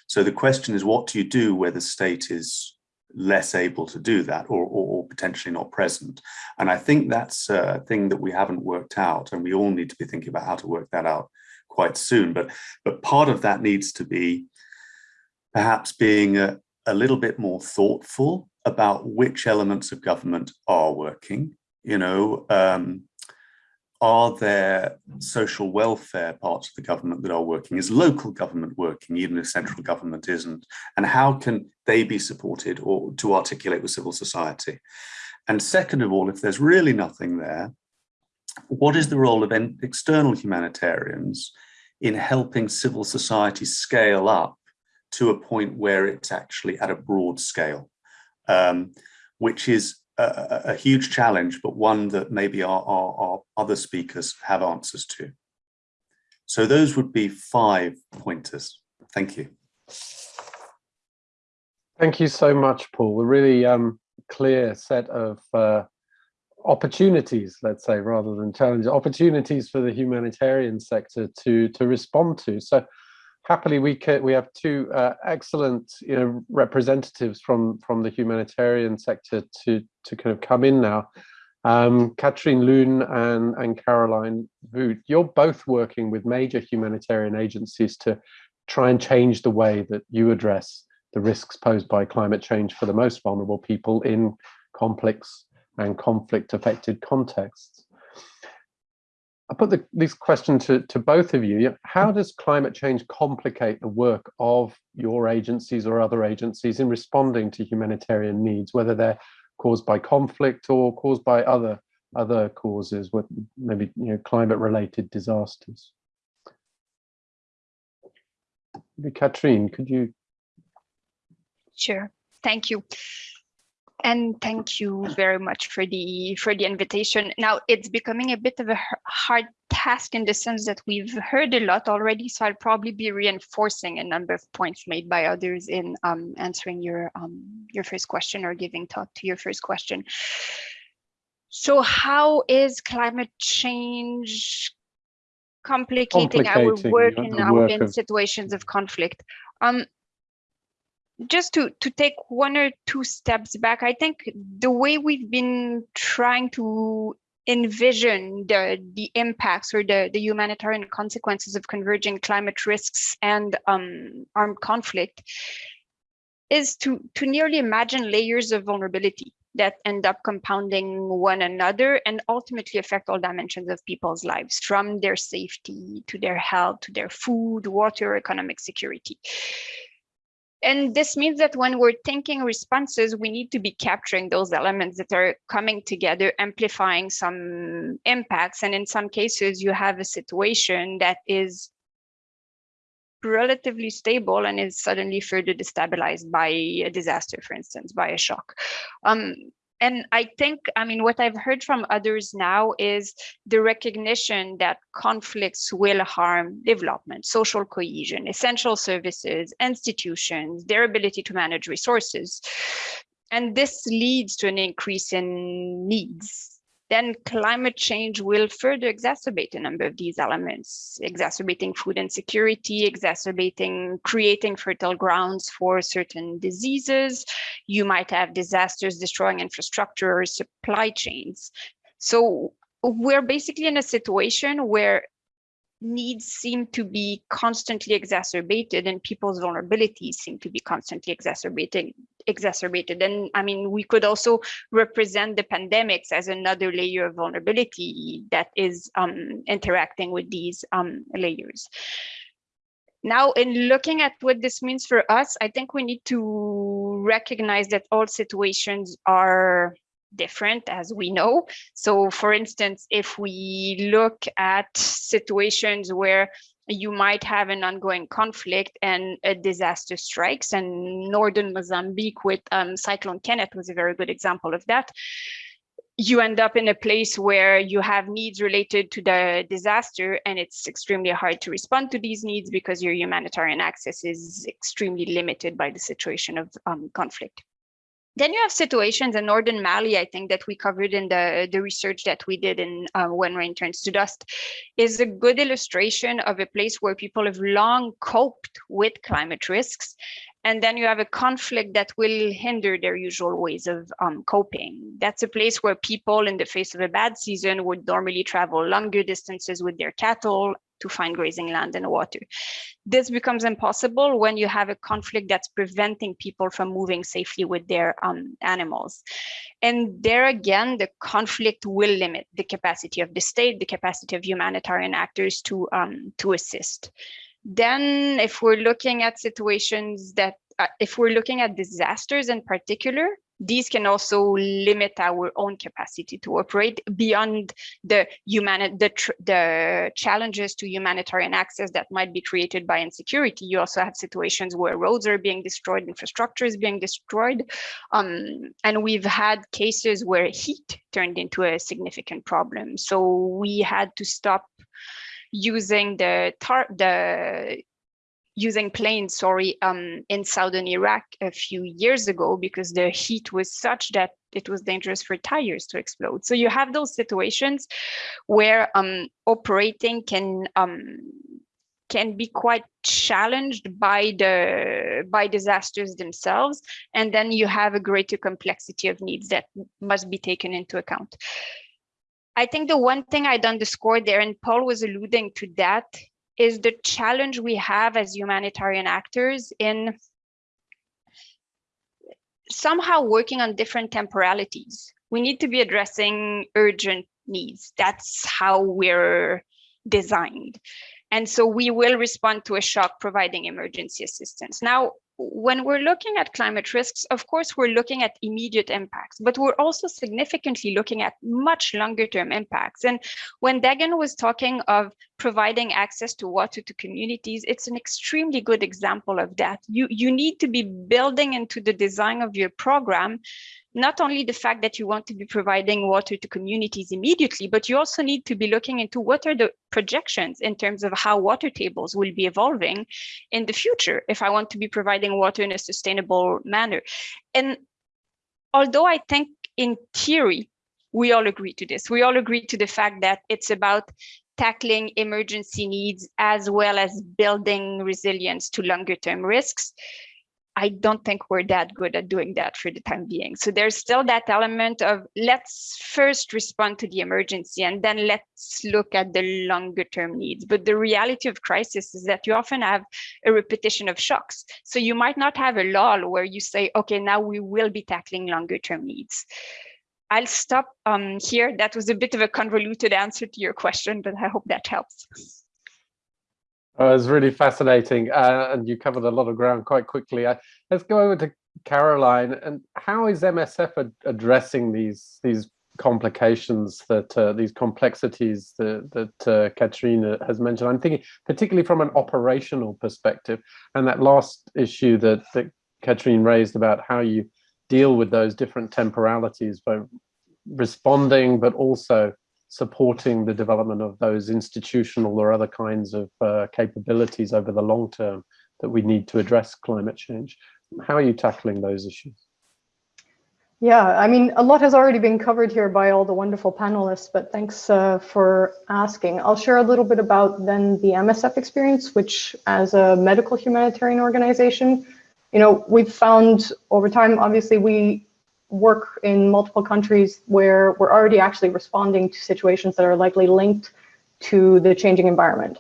So the question is, what do you do where the state is less able to do that or, or, or, potentially not present? And I think that's a thing that we haven't worked out and we all need to be thinking about how to work that out quite soon. But, but part of that needs to be perhaps being a, a little bit more thoughtful about which elements of government are working. You know, um, are there social welfare parts of the government that are working? Is local government working, even if central government isn't? And how can they be supported or to articulate with civil society? And second of all, if there's really nothing there, what is the role of external humanitarians in helping civil society scale up to a point where it's actually at a broad scale, um, which is a, a, huge challenge, but one that maybe our, our, our other speakers have answers to. So those would be five pointers. Thank you. Thank you so much, Paul. A really um, clear set of uh, opportunities, let's say, rather than challenges, opportunities for the humanitarian sector to to respond to. So happily we we have two uh, excellent you know representatives from from the humanitarian sector to to kind of come in now Um, Catherine-Lune and, and Caroline Voûte, you're both working with major humanitarian agencies to try and change the way that you address the risks posed by climate change for the most vulnerable people in complex and conflict affected contexts. I put the, this question to, to both of you. How does climate change complicate the work of your agencies or other agencies in responding to humanitarian needs, whether they're caused by conflict or caused by other other causes, with maybe you know climate related disasters? Maybe Katrine, could you? Sure, thank you. And thank you very much for the for the invitation. Now it's becoming a bit of a hard task in the sense that we've heard a lot already, so I'll probably be reinforcing a number of points made by others in um, answering your um, your first question or giving thought to your first question. So how is climate change complicating, complicating our work in, our, work in situations of conflict? Um, just to to take one or two steps back i think the way we've been trying to envision the the impacts or the the humanitarian consequences of converging climate risks and um, armed conflict is to to nearly imagine layers of vulnerability that end up compounding one another and ultimately affect all dimensions of people's lives from their safety to their health to their food water economic security and this means that when we're thinking responses, we need to be capturing those elements that are coming together, amplifying some impacts. And in some cases, you have a situation that is relatively stable and is suddenly further destabilized by a disaster, for instance, by a shock. Um, and I think, I mean, what I've heard from others now is the recognition that conflicts will harm development, social cohesion, essential services, institutions, their ability to manage resources. And this leads to an increase in needs then climate change will further exacerbate a number of these elements, exacerbating food insecurity, exacerbating, creating fertile grounds for certain diseases. You might have disasters destroying infrastructure or supply chains. So we're basically in a situation where needs seem to be constantly exacerbated and people's vulnerabilities seem to be constantly exacerbating exacerbated. And i mean we could also represent the pandemics as another layer of vulnerability that is um, interacting with these um, layers. Now in looking at what this means for us i think we need to recognize that all situations are different as we know. So for instance, if we look at situations where you might have an ongoing conflict and a disaster strikes and northern Mozambique with um, Cyclone Kenneth was a very good example of that. You end up in a place where you have needs related to the disaster and it's extremely hard to respond to these needs because your humanitarian access is extremely limited by the situation of um, conflict. Then you have situations in northern Mali, I think that we covered in the, the research that we did in uh, When Rain Turns to Dust, is a good illustration of a place where people have long coped with climate risks. And then you have a conflict that will hinder their usual ways of um, coping. That's a place where people in the face of a bad season would normally travel longer distances with their cattle to find grazing land and water. This becomes impossible when you have a conflict that's preventing people from moving safely with their um, animals. And there again, the conflict will limit the capacity of the state, the capacity of humanitarian actors to, um, to assist. Then if we're looking at situations that, uh, if we're looking at disasters in particular, these can also limit our own capacity to operate beyond the human the, the challenges to humanitarian access that might be created by insecurity. You also have situations where roads are being destroyed infrastructure is being destroyed um, and we've had cases where heat turned into a significant problem. So we had to stop using the tar the using planes, sorry, um, in southern Iraq a few years ago because the heat was such that it was dangerous for tires to explode. So you have those situations where um, operating can um, can be quite challenged by the by disasters themselves and then you have a greater complexity of needs that must be taken into account i think the one thing i'd underscore there and paul was alluding to that is the challenge we have as humanitarian actors in somehow working on different temporalities. We need to be addressing urgent needs. That's how we're designed. And so we will respond to a shock providing emergency assistance. Now, when we're looking at climate risks, of course, we're looking at immediate impacts, but we're also significantly looking at much longer term impacts. And when Degan was talking of providing access to water to communities, it's an extremely good example of that. You, you need to be building into the design of your program not only the fact that you want to be providing water to communities immediately, but you also need to be looking into what are the projections in terms of how water tables will be evolving in the future if I want to be providing water in a sustainable manner. And although I think in theory, we all agree to this, we all agree to the fact that it's about tackling emergency needs as well as building resilience to longer term risks. I don't think we're that good at doing that for the time being. So there's still that element of let's first respond to the emergency and then let's look at the longer term needs. But the reality of crisis is that you often have a repetition of shocks. So you might not have a lull where you say, okay, now we will be tackling longer term needs. I'll stop um, here. That was a bit of a convoluted answer to your question, but I hope that helps. Oh, it was really fascinating, uh, and you covered a lot of ground quite quickly. Uh, let's go over to Caroline. And how is MSF ad addressing these these complications that uh, these complexities that, that uh, Katrina has mentioned? I'm thinking particularly from an operational perspective, and that last issue that that Katrine raised about how you deal with those different temporalities by responding, but also supporting the development of those institutional or other kinds of uh, capabilities over the long term that we need to address climate change. How are you tackling those issues? Yeah, I mean, a lot has already been covered here by all the wonderful panelists, but thanks uh, for asking. I'll share a little bit about then the MSF experience, which as a medical humanitarian organization, you know, we've found over time, obviously we work in multiple countries where we're already actually responding to situations that are likely linked to the changing environment.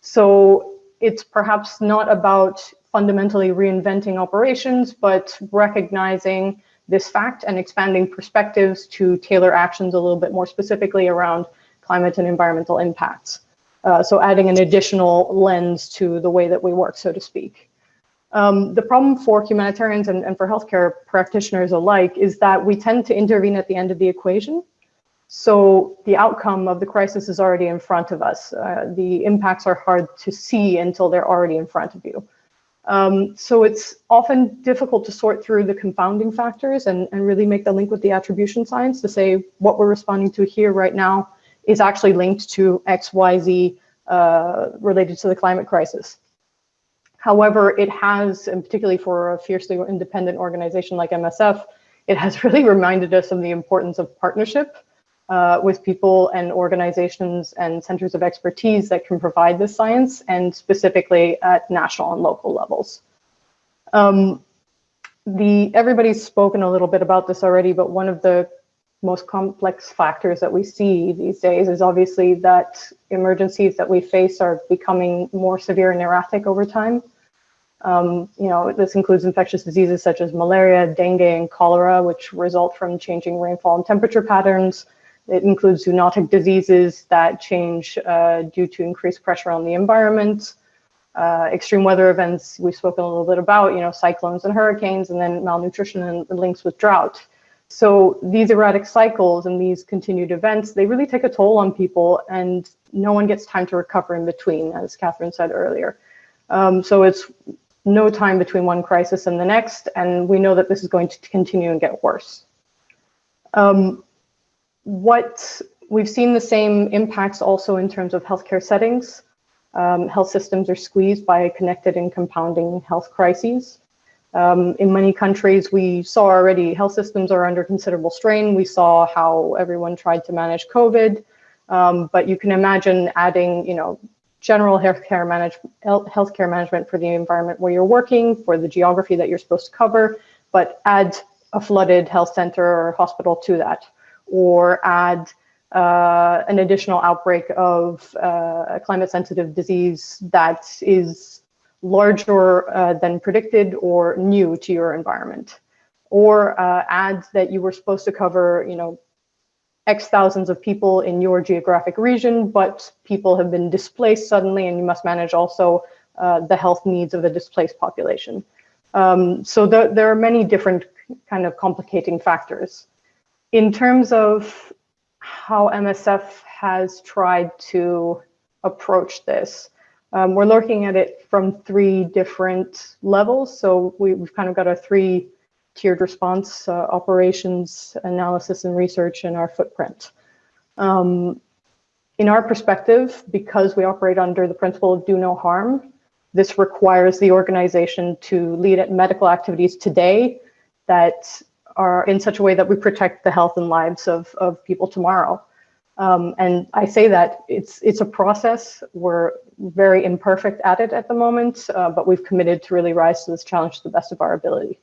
So it's perhaps not about fundamentally reinventing operations, but recognizing this fact and expanding perspectives to tailor actions a little bit more specifically around climate and environmental impacts. Uh, so adding an additional lens to the way that we work, so to speak. Um, the problem for humanitarians and, and for healthcare practitioners alike is that we tend to intervene at the end of the equation. So the outcome of the crisis is already in front of us. Uh, the impacts are hard to see until they're already in front of you. Um, so it's often difficult to sort through the confounding factors and, and really make the link with the attribution science to say what we're responding to here right now is actually linked to X, Y, Z uh, related to the climate crisis. However, it has, and particularly for a fiercely independent organization like MSF, it has (laughs) really reminded us of the importance of partnership uh, with people and organizations and centers of expertise that can provide this science and specifically at national and local levels. Um, the everybody's spoken a little bit about this already, but one of the most complex factors that we see these days is obviously that emergencies that we face are becoming more severe and erratic over time. Um, you know, this includes infectious diseases such as malaria, dengue, and cholera, which result from changing rainfall and temperature patterns. It includes zoonotic diseases that change uh, due to increased pressure on the environment. Uh, extreme weather events we've spoken a little bit about, you know, cyclones and hurricanes, and then malnutrition and links with drought. So these erratic cycles and these continued events, they really take a toll on people and no one gets time to recover in between, as Catherine said earlier. Um, so it's no time between one crisis and the next, and we know that this is going to continue and get worse. Um, what we've seen the same impacts also in terms of healthcare settings. Um, health systems are squeezed by connected and compounding health crises. Um, in many countries, we saw already health systems are under considerable strain. We saw how everyone tried to manage COVID, um, but you can imagine adding, you know, general healthcare management, healthcare management for the environment where you're working, for the geography that you're supposed to cover, but add a flooded health center or hospital to that, or add uh, an additional outbreak of uh, a climate sensitive disease that is larger uh, than predicted or new to your environment. Or uh, add that you were supposed to cover, you know, X thousands of people in your geographic region, but people have been displaced suddenly and you must manage also uh, the health needs of the displaced population. Um, so the, there are many different kind of complicating factors. In terms of how MSF has tried to approach this. Um, we're looking at it from three different levels. So we, have kind of got a three tiered response, uh, operations, analysis and research, and our footprint. Um, in our perspective, because we operate under the principle of do no harm, this requires the organization to lead at medical activities today that are in such a way that we protect the health and lives of, of people tomorrow. Um, and I say that it's it's a process. We're very imperfect at it at the moment, uh, but we've committed to really rise to this challenge to the best of our ability.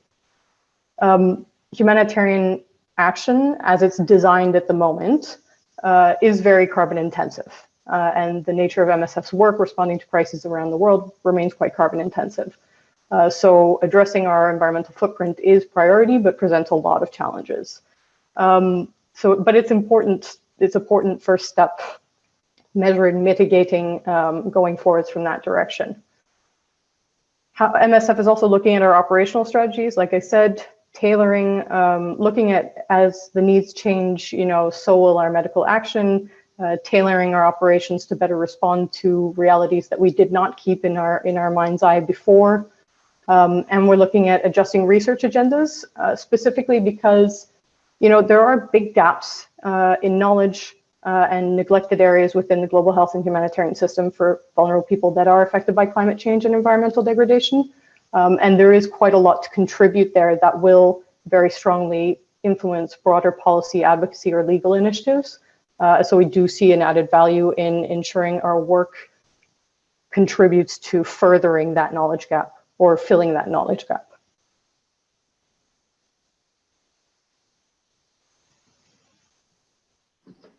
Um, humanitarian action, as it's designed at the moment, uh, is very carbon intensive. Uh, and the nature of MSF's work responding to crises around the world remains quite carbon intensive. Uh, so addressing our environmental footprint is priority, but presents a lot of challenges. Um, so, but it's important, it's important first step, measuring, mitigating, um, going forwards from that direction. How, MSF is also looking at our operational strategies. Like I said, tailoring, um, looking at as the needs change, you know, so will our medical action, uh, tailoring our operations to better respond to realities that we did not keep in our in our mind's eye before. Um, and we're looking at adjusting research agendas, uh, specifically because, you know, there are big gaps uh, in knowledge uh, and neglected areas within the global health and humanitarian system for vulnerable people that are affected by climate change and environmental degradation. Um, and there is quite a lot to contribute there that will very strongly influence broader policy advocacy or legal initiatives. Uh, so we do see an added value in ensuring our work contributes to furthering that knowledge gap or filling that knowledge gap.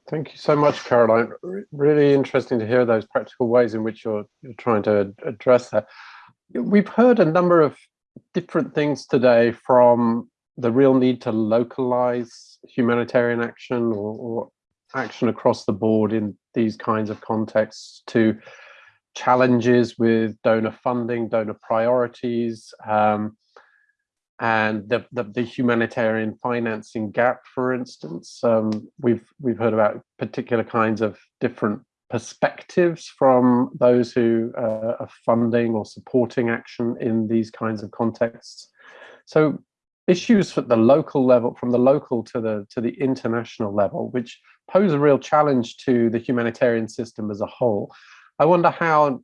Thank you so much, Caroline. Really interesting to hear those practical ways in which you're, you're trying to address that. We've heard a number of different things today from the real need to localize humanitarian action or, or action across the board in these kinds of contexts to challenges with donor funding, donor priorities, um, and the, the, the, humanitarian financing gap, for instance. Um, we've, we've heard about particular kinds of different perspectives from those who uh, are funding or supporting action in these kinds of contexts. So issues at the local level, from the local to the to the international level, which pose a real challenge to the humanitarian system as a whole. I wonder how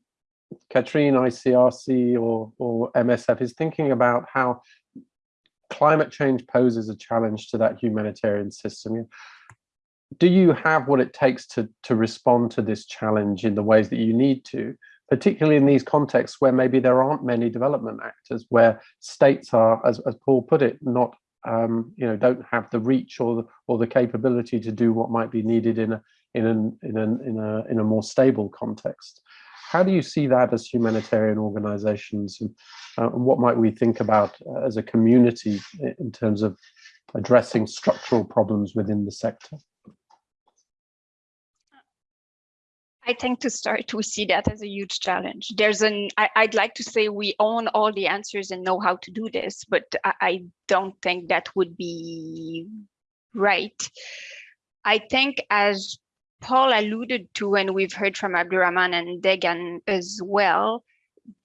Katrine, ICRC or, or MSF is thinking about how climate change poses a challenge to that humanitarian system. Do you have what it takes to, to respond to this challenge in the ways that you need to, particularly in these contexts where maybe there aren't many development actors, where states are, as, as Paul put it, not um, you know, don't have the reach or the, or the capability to do what might be needed in a in an in a in a in a more stable context. How do you see that as humanitarian organizations and, uh, what might we think about uh, as a community in terms of addressing structural problems within the sector? I think to start, we see that as a huge challenge. There's an, I, would like to say we own all the answers and know how to do this, but I, I don't think that would be right. I think as Paul alluded to, and we've heard from Abdurrahman and Degan as well,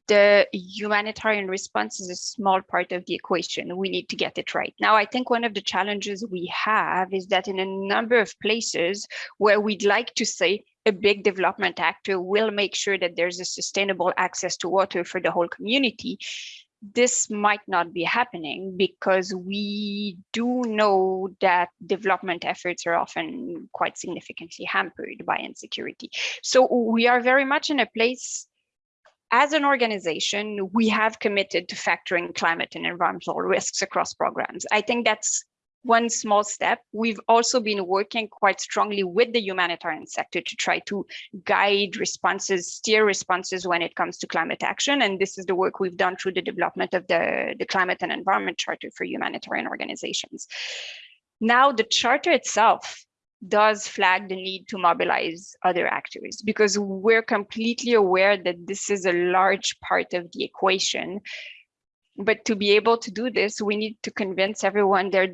the humanitarian response is a small part of the equation. We need to get it right. Now, I think one of the challenges we have is that in a number of places where we'd like to say a big development actor will make sure that there's a sustainable access to water for the whole community, this might not be happening because we do know that development efforts are often quite significantly hampered by insecurity. So we are very much in a place as an organization, we have committed to factoring climate and environmental risks across programs. I think that's one small step. We've also been working quite strongly with the humanitarian sector to try to guide responses, steer responses when it comes to climate action. And this is the work we've done through the development of the, the Climate and Environment Charter for humanitarian organizations. Now, the charter itself does flag the need to mobilize other actors because we're completely aware that this is a large part of the equation. But to be able to do this, we need to convince everyone there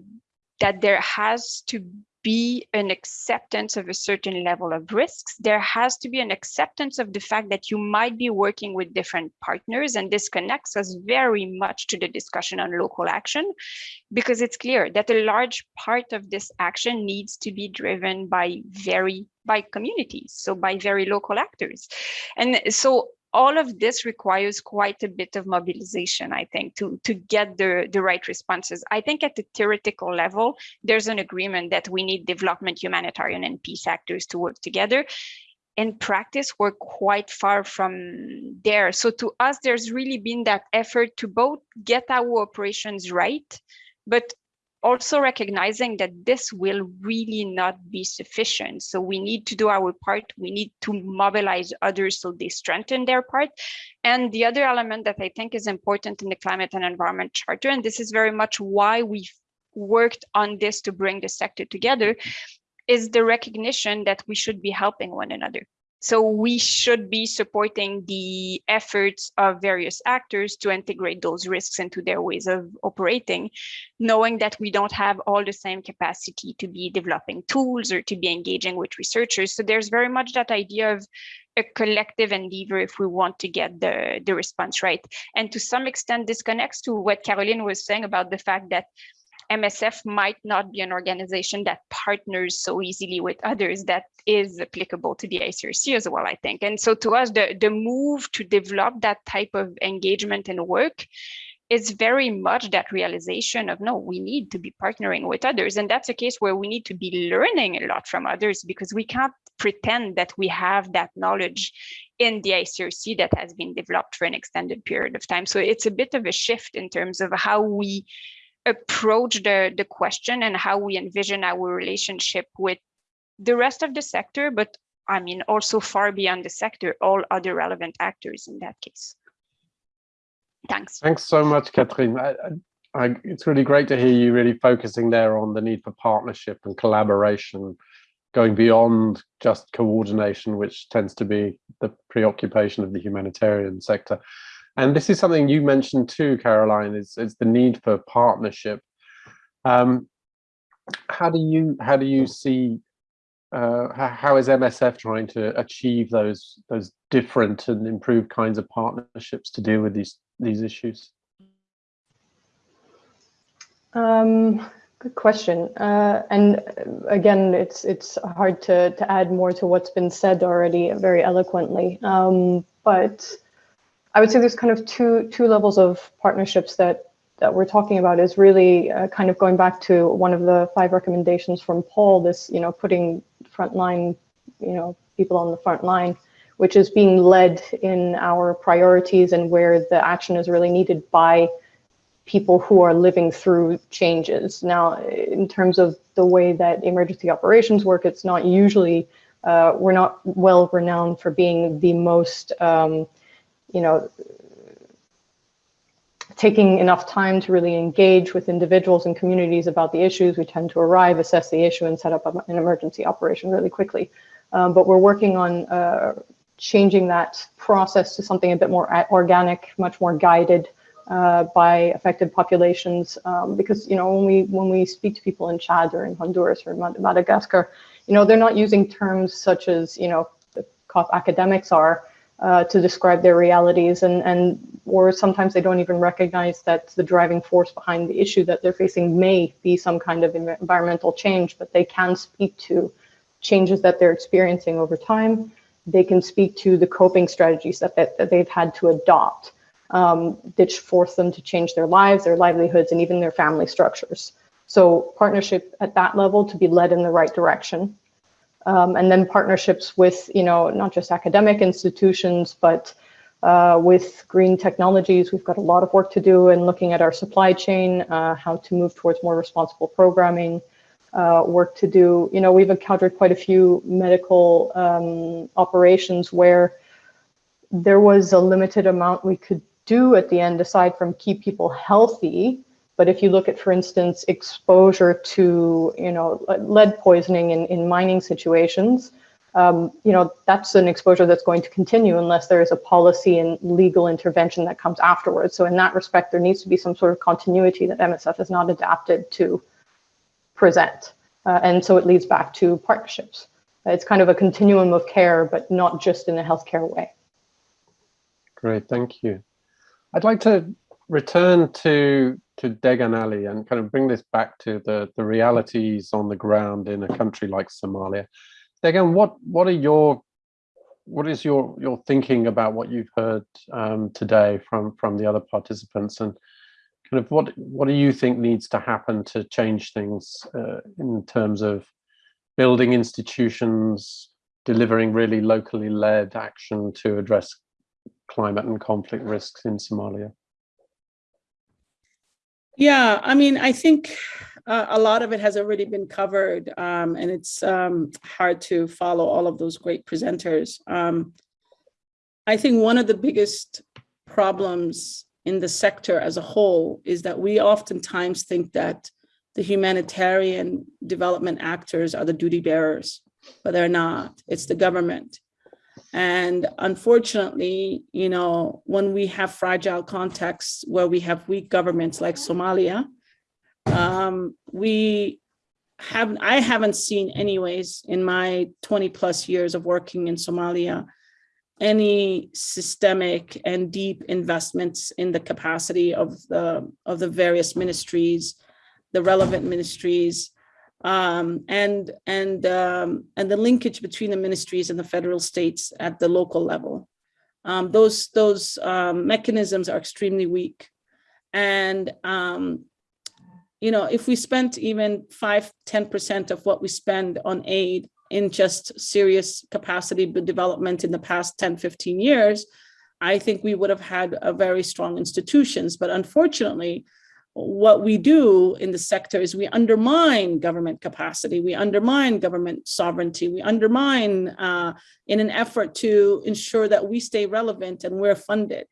that there has to be an acceptance of a certain level of risks. There has to be an acceptance of the fact that you might be working with different partners. And this connects us very much to the discussion on local action, because it's clear that a large part of this action needs to be driven by very by communities, so by very local actors. And so all of this requires quite a bit of mobilization, I think, to, to get the, the right responses. I think at the theoretical level, there's an agreement that we need development, humanitarian, and peace actors to work together. In practice, we're quite far from there. So to us, there's really been that effort to both get our operations right, but also recognizing that this will really not be sufficient. So we need to do our part. We need to mobilize others so they strengthen their part. And the other element that I think is important in the Climate and Environment Charter, and this is very much why we've worked on this to bring the sector together, is the recognition that we should be helping one another. So we should be supporting the efforts of various actors to integrate those risks into their ways of operating, knowing that we don't have all the same capacity to be developing tools or to be engaging with researchers. So there's very much that idea of a collective endeavor if we want to get the, the response right. And to some extent, this connects to what Caroline was saying about the fact that MSF might not be an organization that partners so easily with others that is applicable to the ICRC as well, I think. And so to us, the, the move to develop that type of engagement and work is very much that realization of no, we need to be partnering with others. And that's a case where we need to be learning a lot from others because we can't pretend that we have that knowledge in the ICRC that has been developed for an extended period of time. So it's a bit of a shift in terms of how we approach the, the question and how we envision our relationship with the rest of the sector, but I mean, also far beyond the sector, all other relevant actors in that case. Thanks. Thanks so much, Catherine. I, I, it's really great to hear you really focusing there on the need for partnership and collaboration, going beyond just coordination, which tends to be the preoccupation of the humanitarian sector. And this is something you mentioned too, Caroline, is, is the need for partnership. Um, how do you how do you see uh, how is MSF trying to achieve those those different and improved kinds of partnerships to deal with these these issues? Um, good question. Uh, and again, it's it's hard to to add more to what's been said already very eloquently. Um, but I would say there's kind of two two levels of partnerships that that we're talking about is really uh, kind of going back to one of the five recommendations from Paul, this, you know, putting frontline, you know, people on the front line, which is being led in our priorities and where the action is really needed by people who are living through changes. Now, in terms of the way that emergency operations work, it's not usually, uh, we're not well renowned for being the most um, you know, taking enough time to really engage with individuals and communities about the issues. We tend to arrive, assess the issue, and set up an emergency operation really quickly. Um, but we're working on uh, changing that process to something a bit more organic, much more guided uh, by affected populations. Um, because you know, when we when we speak to people in Chad or in Honduras or in Madagascar, you know, they're not using terms such as you know the academics are uh, to describe their realities and, and or sometimes they don't even recognize that the driving force behind the issue that they're facing may be some kind of environmental change, but they can speak to changes that they're experiencing over time. They can speak to the coping strategies that, that, that they've had to adopt. um, which force them to change their lives, their livelihoods, and even their family structures. So partnership at that level to be led in the right direction. Um, and then partnerships with, you know, not just academic institutions, but uh, with green technologies. We've got a lot of work to do in looking at our supply chain, uh, how to move towards more responsible programming, uh, work to do. You know, we've encountered quite a few medical um, operations where there was a limited amount we could do at the end aside from keep people healthy but if you look at, for instance, exposure to, you know, lead poisoning in, in mining situations, um, you know, that's an exposure that's going to continue unless there is a policy and legal intervention that comes afterwards. So in that respect, there needs to be some sort of continuity that MSF is not adapted to present. Uh, and so it leads back to partnerships. It's kind of a continuum of care, but not just in a healthcare way. Great, thank you. I'd like to return to to Degan Ali and kind of bring this back to the the realities on the ground in a country like Somalia. Degan, what what are your what is your your thinking about what you've heard um, today from from the other participants and kind of what what do you think needs to happen to change things uh, in terms of building institutions, delivering really locally led action to address climate and conflict risks in Somalia? Yeah, I mean, I think uh, a lot of it has already been covered um, and it's um, hard to follow all of those great presenters. Um, I think one of the biggest problems in the sector as a whole is that we oftentimes think that the humanitarian development actors are the duty bearers, but they're not. It's the government. And unfortunately, you know, when we have fragile contexts where we have weak governments like Somalia, um, we have I haven't seen anyways in my 20 plus years of working in Somalia, any systemic and deep investments in the capacity of the of the various ministries, the relevant ministries, um, and and um, and the linkage between the ministries and the federal states at the local level. Um, those those um, mechanisms are extremely weak, and um, you know if we spent even five ten percent of what we spend on aid in just serious capacity development in the past 10 15 years i think we would have had a very strong institutions but unfortunately what we do in the sector is we undermine government capacity, we undermine government sovereignty, we undermine uh, in an effort to ensure that we stay relevant and we're funded.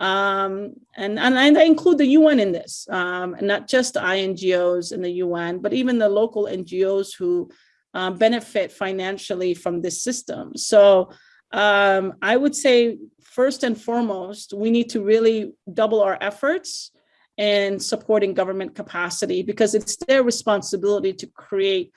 Um, and, and, I include the UN in this, um, and not just INGOs in the UN, but even the local NGOs who uh, benefit financially from this system. So um, I would say, first and foremost, we need to really double our efforts and supporting government capacity because it's their responsibility to create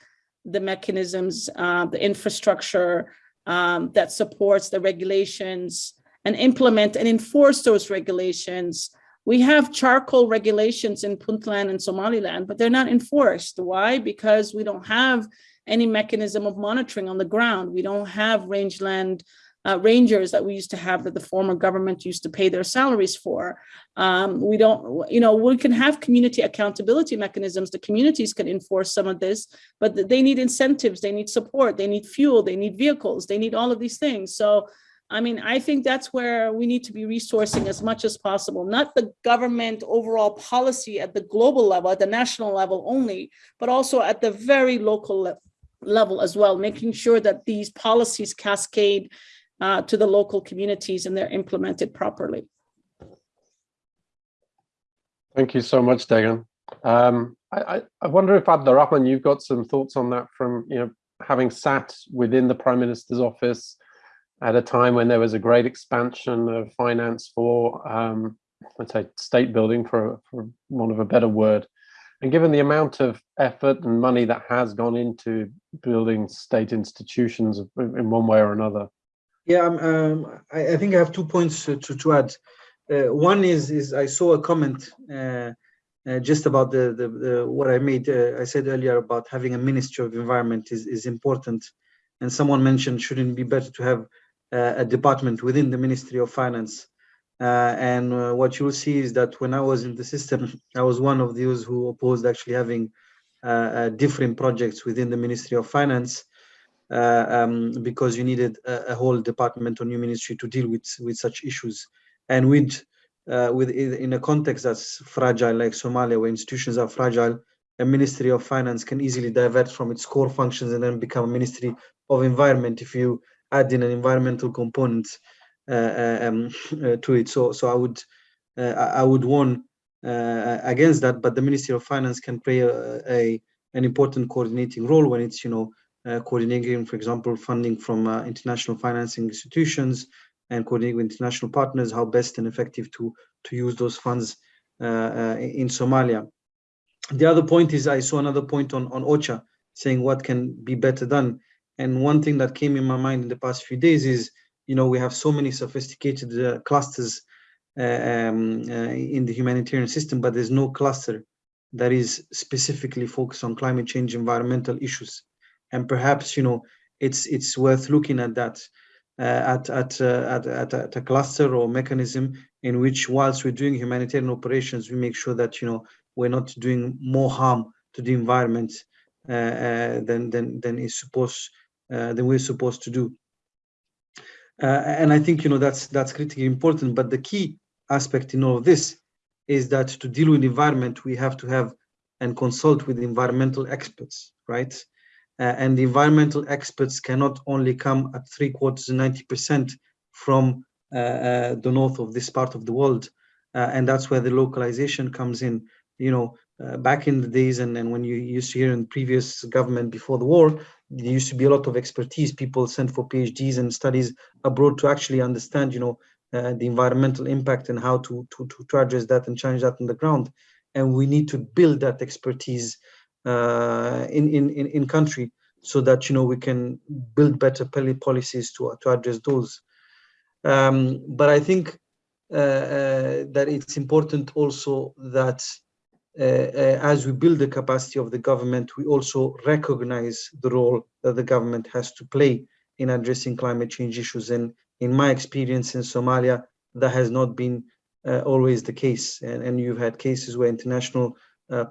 the mechanisms, uh, the infrastructure um, that supports the regulations and implement and enforce those regulations. We have charcoal regulations in Puntland and Somaliland, but they're not enforced. Why? Because we don't have any mechanism of monitoring on the ground. We don't have rangeland uh, rangers that we used to have that the former government used to pay their salaries for. Um, we don't, you know, we can have community accountability mechanisms. The communities can enforce some of this, but they need incentives, they need support, they need fuel, they need vehicles, they need all of these things. So, I mean, I think that's where we need to be resourcing as much as possible, not the government overall policy at the global level, at the national level only, but also at the very local le level as well, making sure that these policies cascade uh, to the local communities and they're implemented properly. Thank you so much, Degan. Um, I, I, wonder if Abdurrahman, you've got some thoughts on that from you know having sat within the Prime Minister's office at a time when there was a great expansion of finance for, um, let's say, state building, for, for want of a better word. And given the amount of effort and money that has gone into building state institutions in one way or another, yeah, um, um, I, I, think I have two points to, to, add. Uh, one is is I saw a comment uh, uh, just about the, the, the what I made. Uh, I said earlier about having a Ministry of Environment is is important, and someone mentioned shouldn't it be better to have uh, a department within the Ministry of Finance Uh, and what you'll see is that when I was in the system, (laughs) I was one of those who opposed actually having different projects within the Ministry of Finance um, because you needed a, a, whole department or new ministry to deal with with such issues. And with uh, with in a context that's fragile like Somalia, where institutions are fragile, a Ministry of Finance can easily divert from its core functions and then become a Ministry of Environment if you add in an environmental component uh, um, (laughs) uh, to it. So, so I would uh, I would warn against that. But the Ministry of Finance can play a, a an important coordinating role when it's you know uh, coordinating, for example, funding from uh, international financing institutions and coordinating with international partners, how best and effective to, to use those funds uh, in Somalia. The other point is I saw another point on, on OCHA saying what can be better done. And one thing that came in my mind in the past few days is, you know, we have so many sophisticated uh, clusters uh, um, uh, in the humanitarian system, but there's no cluster that is specifically focused on climate change, environmental issues and perhaps you know it's it's worth looking at that uh, at at, uh, at, at at a cluster or mechanism in which whilst we're doing humanitarian operations we make sure that you know we're not doing more harm to the environment uh, uh than than than is supposed uh, than we're supposed to do. Uh, and i think you know that's that's critically important but the key aspect in all of this is that to deal with environment we have to have and consult with environmental experts right uh, and the environmental experts cannot only come at three quarters and 90% from uh, uh, the north of this part of the world. Uh, and that's where the localization comes in. You know, uh, back in the days and, and when you used to hear in previous government before the war, there used to be a lot of expertise. People sent for PhDs and studies abroad to actually understand, you know, uh, the environmental impact and how to, to, to address that and change that on the ground. And we need to build that expertise uh, in, in, in country so that you know we can build better policies to, to address those. Um, but I think uh, uh, that it's important also that uh, uh, as we build the capacity of the government, we also recognize the role that the government has to play in addressing climate change issues. And in my experience in Somalia, that has not been uh, always the case. And, and you've had cases where international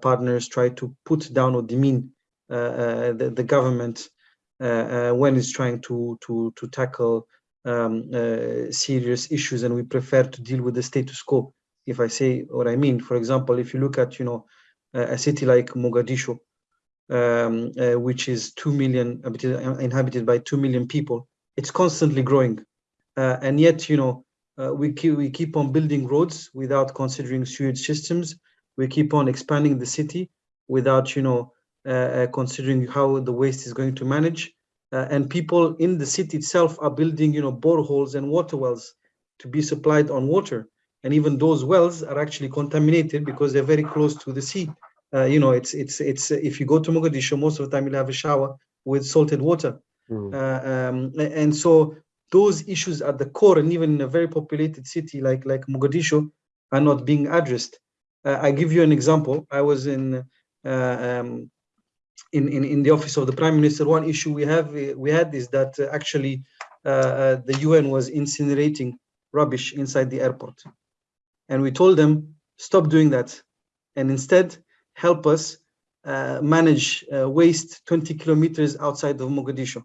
partners try to put down or demean uh, uh, the, the government when it's trying to to to tackle um, serious issues, and we prefer to deal with the status quo. If I say what I mean, for example, if you look at you know a city like Mogadishu, um, uh, which is 2 million inhabited by 2 million people it's constantly growing uh, and yet you know uh, we keep we keep on building roads without considering sewage systems we keep on expanding the city without you know uh, uh, considering how the waste is going to manage. Uh, and people in the city itself are building you know boreholes and water wells to be supplied on water. And even those wells are actually contaminated because they're very close to the sea. Uh, you know it's it's it's if you go to mogadishu most of the time you'll have a shower with salted water. Mm. uh, um, and so those issues at the core and even in a very populated city like like mogadishu are not being addressed I give you an example. I was in, uh, um, in, in in the office of the prime minister. One issue we have we had is that uh, actually the UN was incinerating rubbish inside the airport, and we told them stop doing that, and instead help us uh, manage uh, waste 20 kilometers outside of Mogadishu.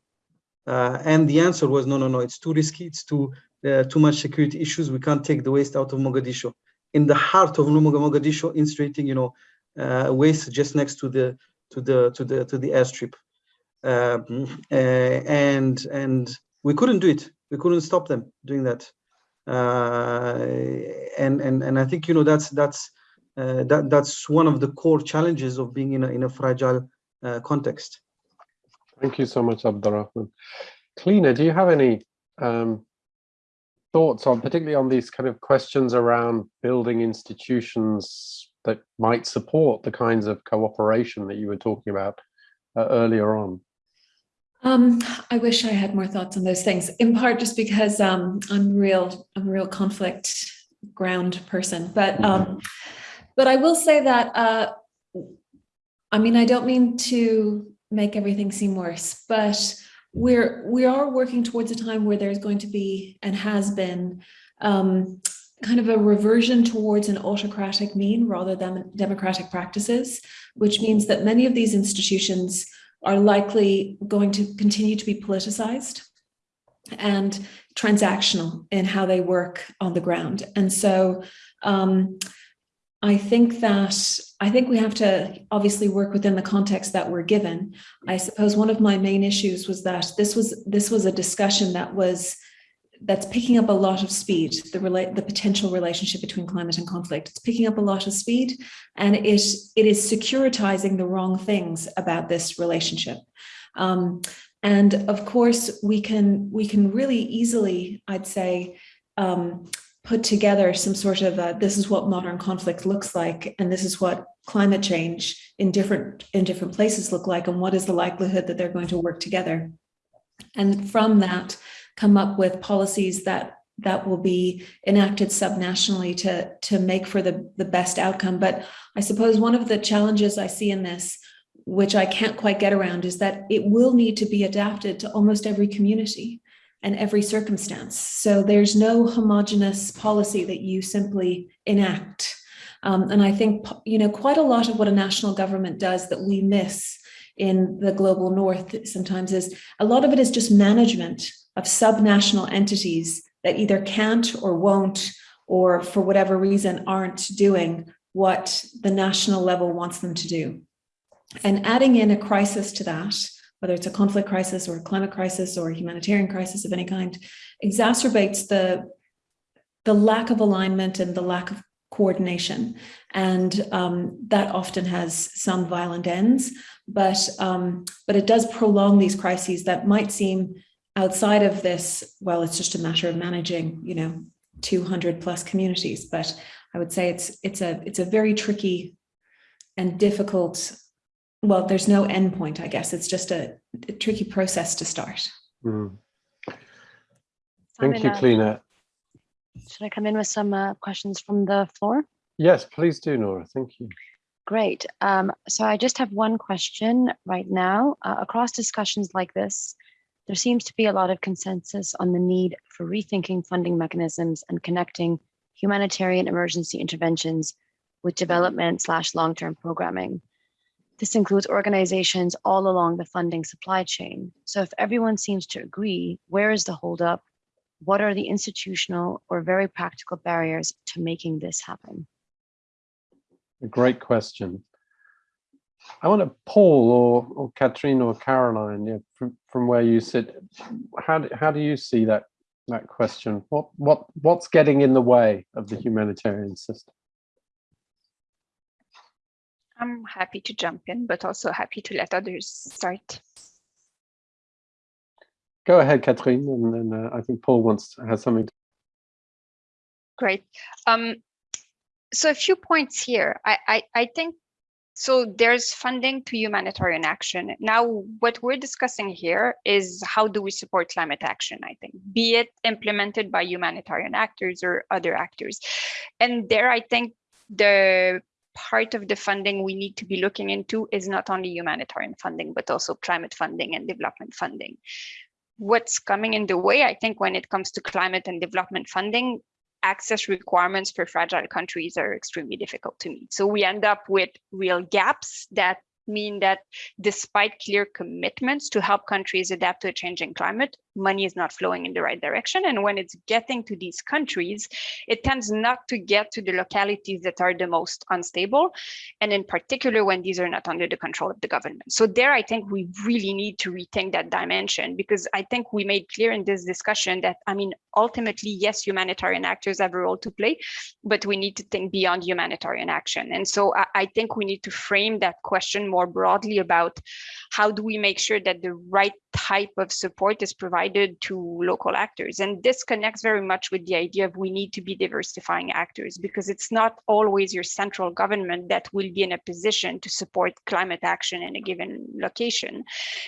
Uh, and the answer was no, no, no, it's too risky, it's too too much security issues. We can't take the waste out of Mogadishu in the heart of Mogadishu, incinerating, you know, uh, waste just next to the to the to the to the airstrip, um, uh, and and we couldn't do it. We couldn't stop them doing that, uh, and and and I think you know that's that's uh, that that's one of the core challenges of being in a in a fragile uh, context. Thank you so much, Abdurrahman. Clionadh, do you have any um, thoughts on, particularly on these kind of questions around building institutions that might support the kinds of cooperation that you were talking about uh, earlier on? Um, I wish I had more thoughts on those things, in part just because um, I'm real, I'm a real conflict ground person, but um, but I will say that, uh, I mean, I don't mean to make everything seem worse, but we're we are working towards a time where there's going to be and has been um, kind of a reversion towards an autocratic mean rather than democratic practices, which means that many of these institutions are likely going to continue to be politicized and transactional in how they work on the ground. And so um, I think that I think we have to obviously work within the context that we're given. I suppose one of my main issues was that this was this was a discussion that was that's picking up a lot of speed, the relate the potential relationship between climate and conflict. It's picking up a lot of speed and it, it is securitizing the wrong things about this relationship. Um, and of course, we can we can really easily, I'd say, um, put together some sort of a, this is what modern conflict looks like, and this is what climate change in different in different places look like, and what is the likelihood that they're going to work together. And from that, come up with policies that that will be enacted subnationally to to make for the the best outcome. But I suppose one of the challenges I see in this, which I can't quite get around, is that it will need to be adapted to almost every community and every circumstance. So there's no homogenous policy that you simply enact. Um, and I think, you know, quite a lot of what a national government does that we miss in the global north sometimes is a lot of it is just management of subnational entities that either can't or won't, or for whatever reason aren't doing what the national level wants them to do. And adding in a crisis to that, whether it's a conflict crisis or a climate crisis or a humanitarian crisis of any kind, exacerbates the, the lack of alignment and the lack of coordination. And um, that often has some violent ends, but, um, but it does prolong these crises that might seem outside of this, well, it's just a matter of managing, you know, 200 plus communities. But I would say it's, it's, a, it's a very tricky and difficult well, there's no endpoint, I guess. It's just a, a tricky process to start. Mm. Thank you, Clionadh. Should I come in with some uh, questions from the floor? Yes, please do, Nora. Thank you. Great. Um, so I just have one question right now. Uh, across discussions like this, there seems to be a lot of consensus on the need for rethinking funding mechanisms and connecting humanitarian emergency interventions with development slash long-term programming. This includes organizations all along the funding supply chain. So if everyone seems to agree, where is the holdup? What are the institutional or very practical barriers to making this happen? A great question. I want to Paul or, or Katrine or Caroline, from, from where you sit, how do, how do you see that that question? What what what's getting in the way of the humanitarian system? I'm happy to jump in, but also happy to let others start. Go ahead, Catherine, and then uh, I think Paul wants to have something. To... Great. Um, so a few points here. I, I, I think so there's funding to humanitarian action. Now, what we're discussing here is how do we support climate action, I think, be it implemented by humanitarian actors or other actors. And there, I think the part of the funding we need to be looking into is not only humanitarian funding, but also climate funding and development funding. What's coming in the way, I think, when it comes to climate and development funding, access requirements for fragile countries are extremely difficult to meet. So we end up with real gaps that mean that despite clear commitments to help countries adapt to a changing climate, money is not flowing in the right direction. And when it's getting to these countries, it tends not to get to the localities that are the most unstable. And in particular, when these are not under the control of the government. So there, I think we really need to rethink that dimension because I think we made clear in this discussion that, I mean, ultimately, yes, humanitarian actors have a role to play, but we need to think beyond humanitarian action. And so I, I think we need to frame that question more broadly about how do we make sure that the right type of support is provided to local actors. And this connects very much with the idea of we need to be diversifying actors because it's not always your central government that will be in a position to support climate action in a given location.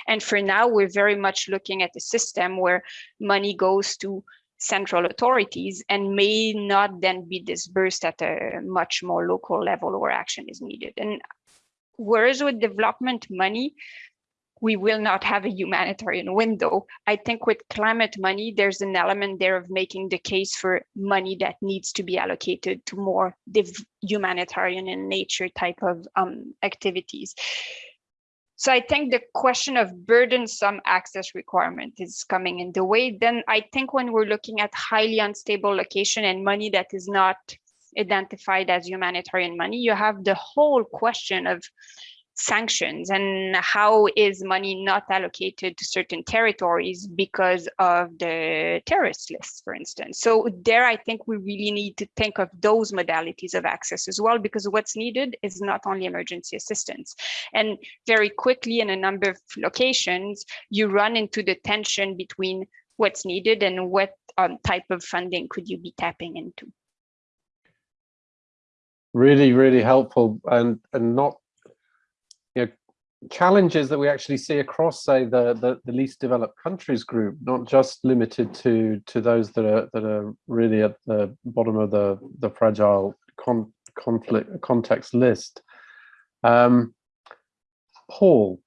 And for now, we're very much looking at a system where money goes to central authorities and may not then be dispersed at a much more local level where action is needed. And whereas with development money, we will not have a humanitarian window. I think with climate money, there's an element there of making the case for money that needs to be allocated to more humanitarian in nature type of um, activities. So I think the question of burdensome access requirement is coming in the way. Then I think when we're looking at highly unstable location and money that is not identified as humanitarian money, you have the whole question of sanctions and how is money not allocated to certain territories because of the terrorist list, for instance. So there, I think we really need to think of those modalities of access as well, because what's needed is not only emergency assistance. And very quickly in a number of locations, you run into the tension between what's needed and what um, type of funding could you be tapping into really really helpful and and not challenges that we actually see across, say, the, the, the least developed countries group, not just limited to to those that are that are really at the bottom of the the fragile con conflict context list. Um, Paul,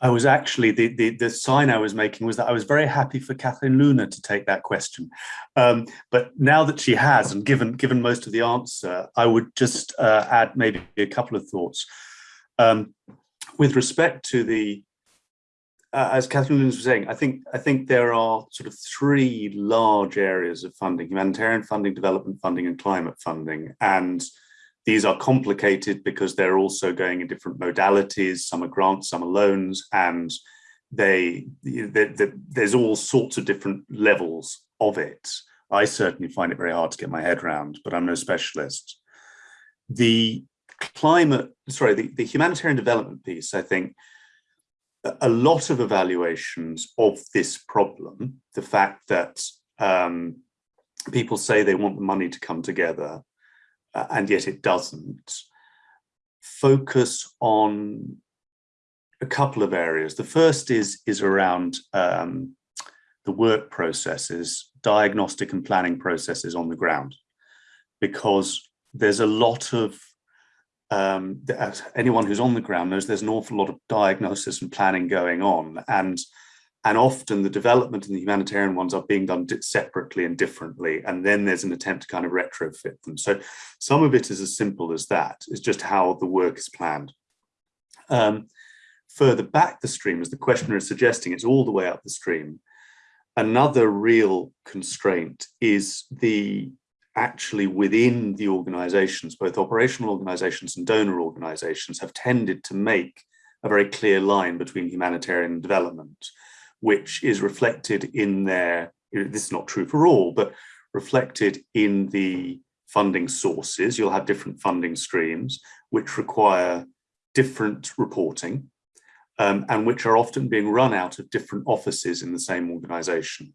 I was actually, the, the, the, sign I was making was that I was very happy for Catherine-Lune to take that question. Um, but now that she has, and given, given most of the answer, I would just uh, add maybe a couple of thoughts. Um, with respect to the, uh, as Catherine-Lune was saying, I think, I think there are sort of three large areas of funding, humanitarian funding, development funding, and climate funding. And these are complicated because they're also going in different modalities. Some are grants, some are loans, and they, they, they, there's all sorts of different levels of it. I certainly find it very hard to get my head around, but I'm no specialist. The climate, sorry, the, the humanitarian development piece, I think, a lot of evaluations of this problem, the fact that um, people say they want the money to come together, uh, and yet it doesn't, focus on a couple of areas. The first is, is around um, the work processes, diagnostic and planning processes on the ground, because there's a lot of, um, anyone who's on the ground knows there's an awful lot of diagnosis and planning going on. And and often the development and the humanitarian ones are being done separately and differently. And then there's an attempt to kind of retrofit them. So some of it is as simple as that. It's just how the work is planned. Um, further back the stream, as the questioner is suggesting, it's all the way up the stream. Another real constraint is the actually within the organizations, both operational organizations and donor organizations have tended to make a very clear line between humanitarian development which is reflected in their, this is not true for all, but reflected in the funding sources. You'll have different funding streams, which require different reporting um, and which are often being run out of different offices in the same organization.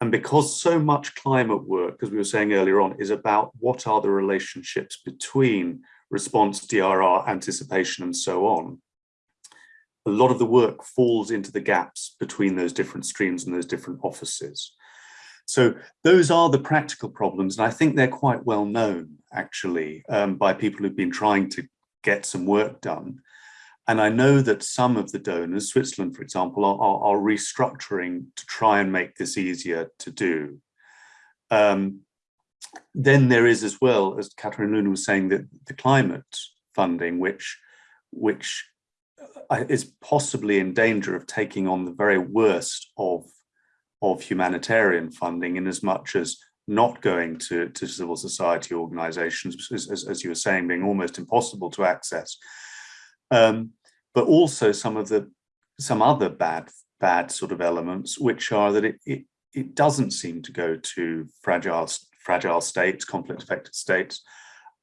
And because so much climate work, as we were saying earlier on, is about what are the relationships between response, DRR, anticipation, and so on, a lot of the work falls into the gaps between those different streams and those different offices. So those are the practical problems, and I think they're quite well known, actually, um, by people who've been trying to get some work done. And I know that some of the donors, Switzerland, for example, are, are, are restructuring to try and make this easier to do. Um, then there is as well, as Catherine-Lune was saying, that the climate funding, which, which is possibly in danger of taking on the very worst of, of humanitarian funding in as much as not going to, to civil society organizations, as, as, you were saying, being almost impossible to access. Um, but also some of the some other bad bad sort of elements, which are that it, it, it doesn't seem to go to fragile fragile states, conflict affected states,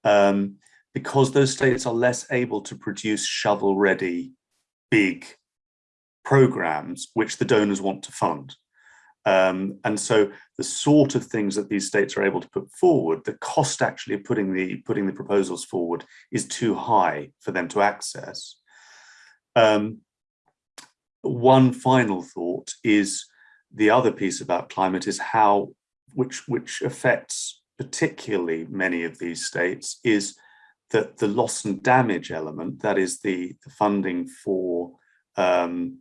um, because those states are less able to produce shovel ready big programs which the donors want to fund. Um, and so the sort of things that these states are able to put forward, the cost actually of putting the, putting the proposals forward is too high for them to access. Um, one final thought is the other piece about climate is how, which, which affects particularly many of these states, is that the loss and damage element, that is the, the funding for um,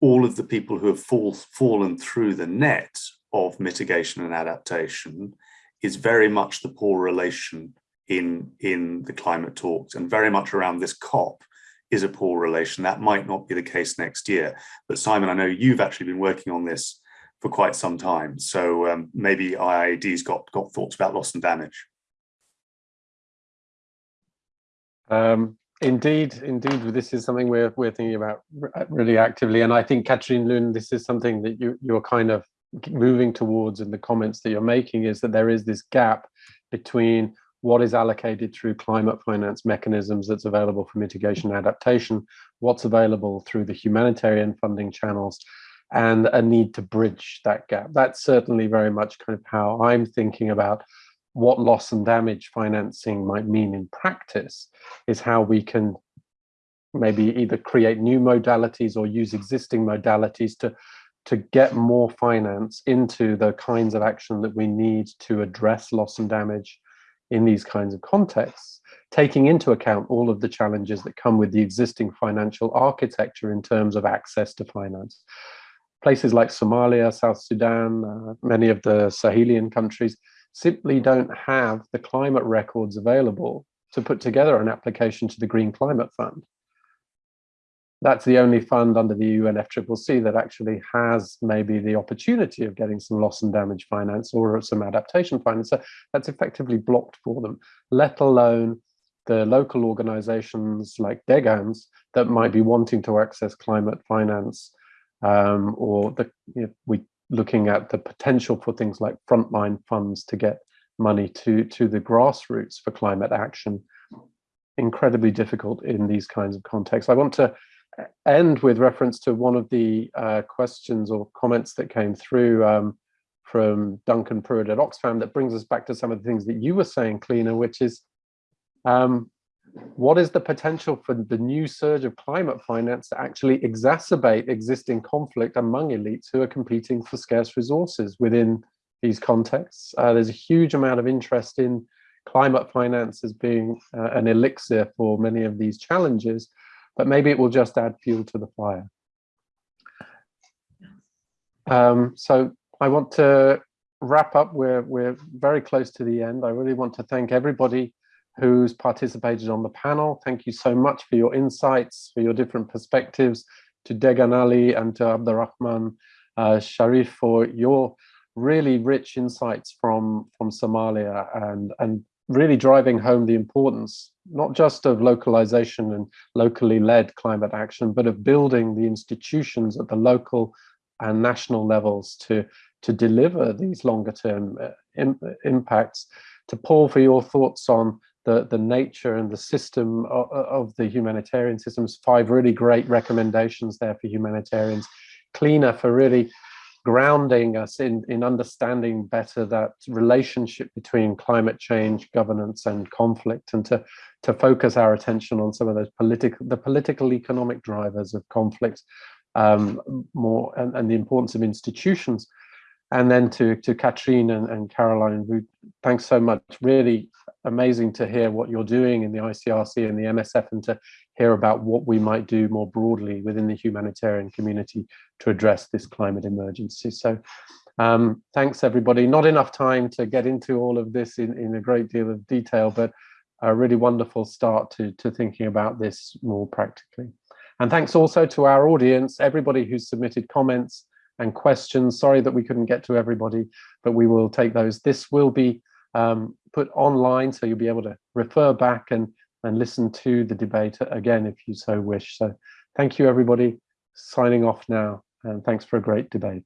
all of the people who have fall, fallen through the net of mitigation and adaptation is very much the poor relation in, in the climate talks and very much around this COP is a poor relation. That might not be the case next year. But Simon, I know you've actually been working on this for quite some time. So um, maybe IIED's got, got thoughts about loss and damage. Um, indeed, indeed, this is something we're, we're thinking about really actively. And I think, Catherine-Lune, this is something that you, you're kind of moving towards in the comments that you're making is that there is this gap between what is allocated through climate finance mechanisms that's available for mitigation and adaptation, what's available through the humanitarian funding channels, and a need to bridge that gap. That's certainly very much kind of how I'm thinking about what loss and damage financing might mean in practice, is how we can maybe either create new modalities or use existing modalities to to get more finance into the kinds of action that we need to address loss and damage in these kinds of contexts, taking into account all of the challenges that come with the existing financial architecture in terms of access to finance. Places like Somalia, South Sudan, uh, many of the Sahelian countries simply don't have the climate records available to put together an application to the Green Climate Fund that's the only fund under the UNFCCC that actually has maybe the opportunity of getting some loss and damage finance or some adaptation finance. So that's effectively blocked for them, let alone the local organizations like Degan's that might be wanting to access climate finance um, or the, you know, we looking at the potential for things like frontline funds to get money to, to the grassroots for climate action. Incredibly difficult in these kinds of contexts. I want to end with reference to one of the uh, questions or comments that came through um, from Duncan Pruitt at Oxfam that brings us back to some of the things that you were saying, Clionadh, which is um, what is the potential for the new surge of climate finance to actually exacerbate existing conflict among elites who are competing for scarce resources within these contexts? Uh, there's a huge amount of interest in climate finance as being uh, an elixir for many of these challenges but maybe it will just add fuel to the fire. Um, so I want to wrap up. We're, we're very close to the end. I really want to thank everybody who's participated on the panel. Thank you so much for your insights, for your different perspectives, to Degan Ali and to Abdurrahman uh, Sharif for your really rich insights from, from Somalia and, and really driving home the importance, not just of localization and locally led climate action, but of building the institutions at the local and national levels to, to deliver these longer term uh, Im impacts. To Paul, for your thoughts on the, the nature and the system of, of the humanitarian systems, five really great recommendations there for humanitarians. Clionadh for really grounding us in, in understanding better that relationship between climate change, governance and conflict and to, to focus our attention on some of those political, the political economic drivers of conflict um, more and, and the importance of institutions. And then to, to Katrine and, and Caroline, thanks so much. Really amazing to hear what you're doing in the ICRC and the MSF and to hear about what we might do more broadly within the humanitarian community to address this climate emergency. So um, thanks everybody. Not enough time to get into all of this in, in a great deal of detail, but a really wonderful start to, to thinking about this more practically. And thanks also to our audience, everybody who's submitted comments and questions. Sorry that we couldn't get to everybody, but we will take those. This will be um, put online, so you'll be able to refer back and and listen to the debate again if you so wish. So thank you everybody. Signing off now and thanks for a great debate.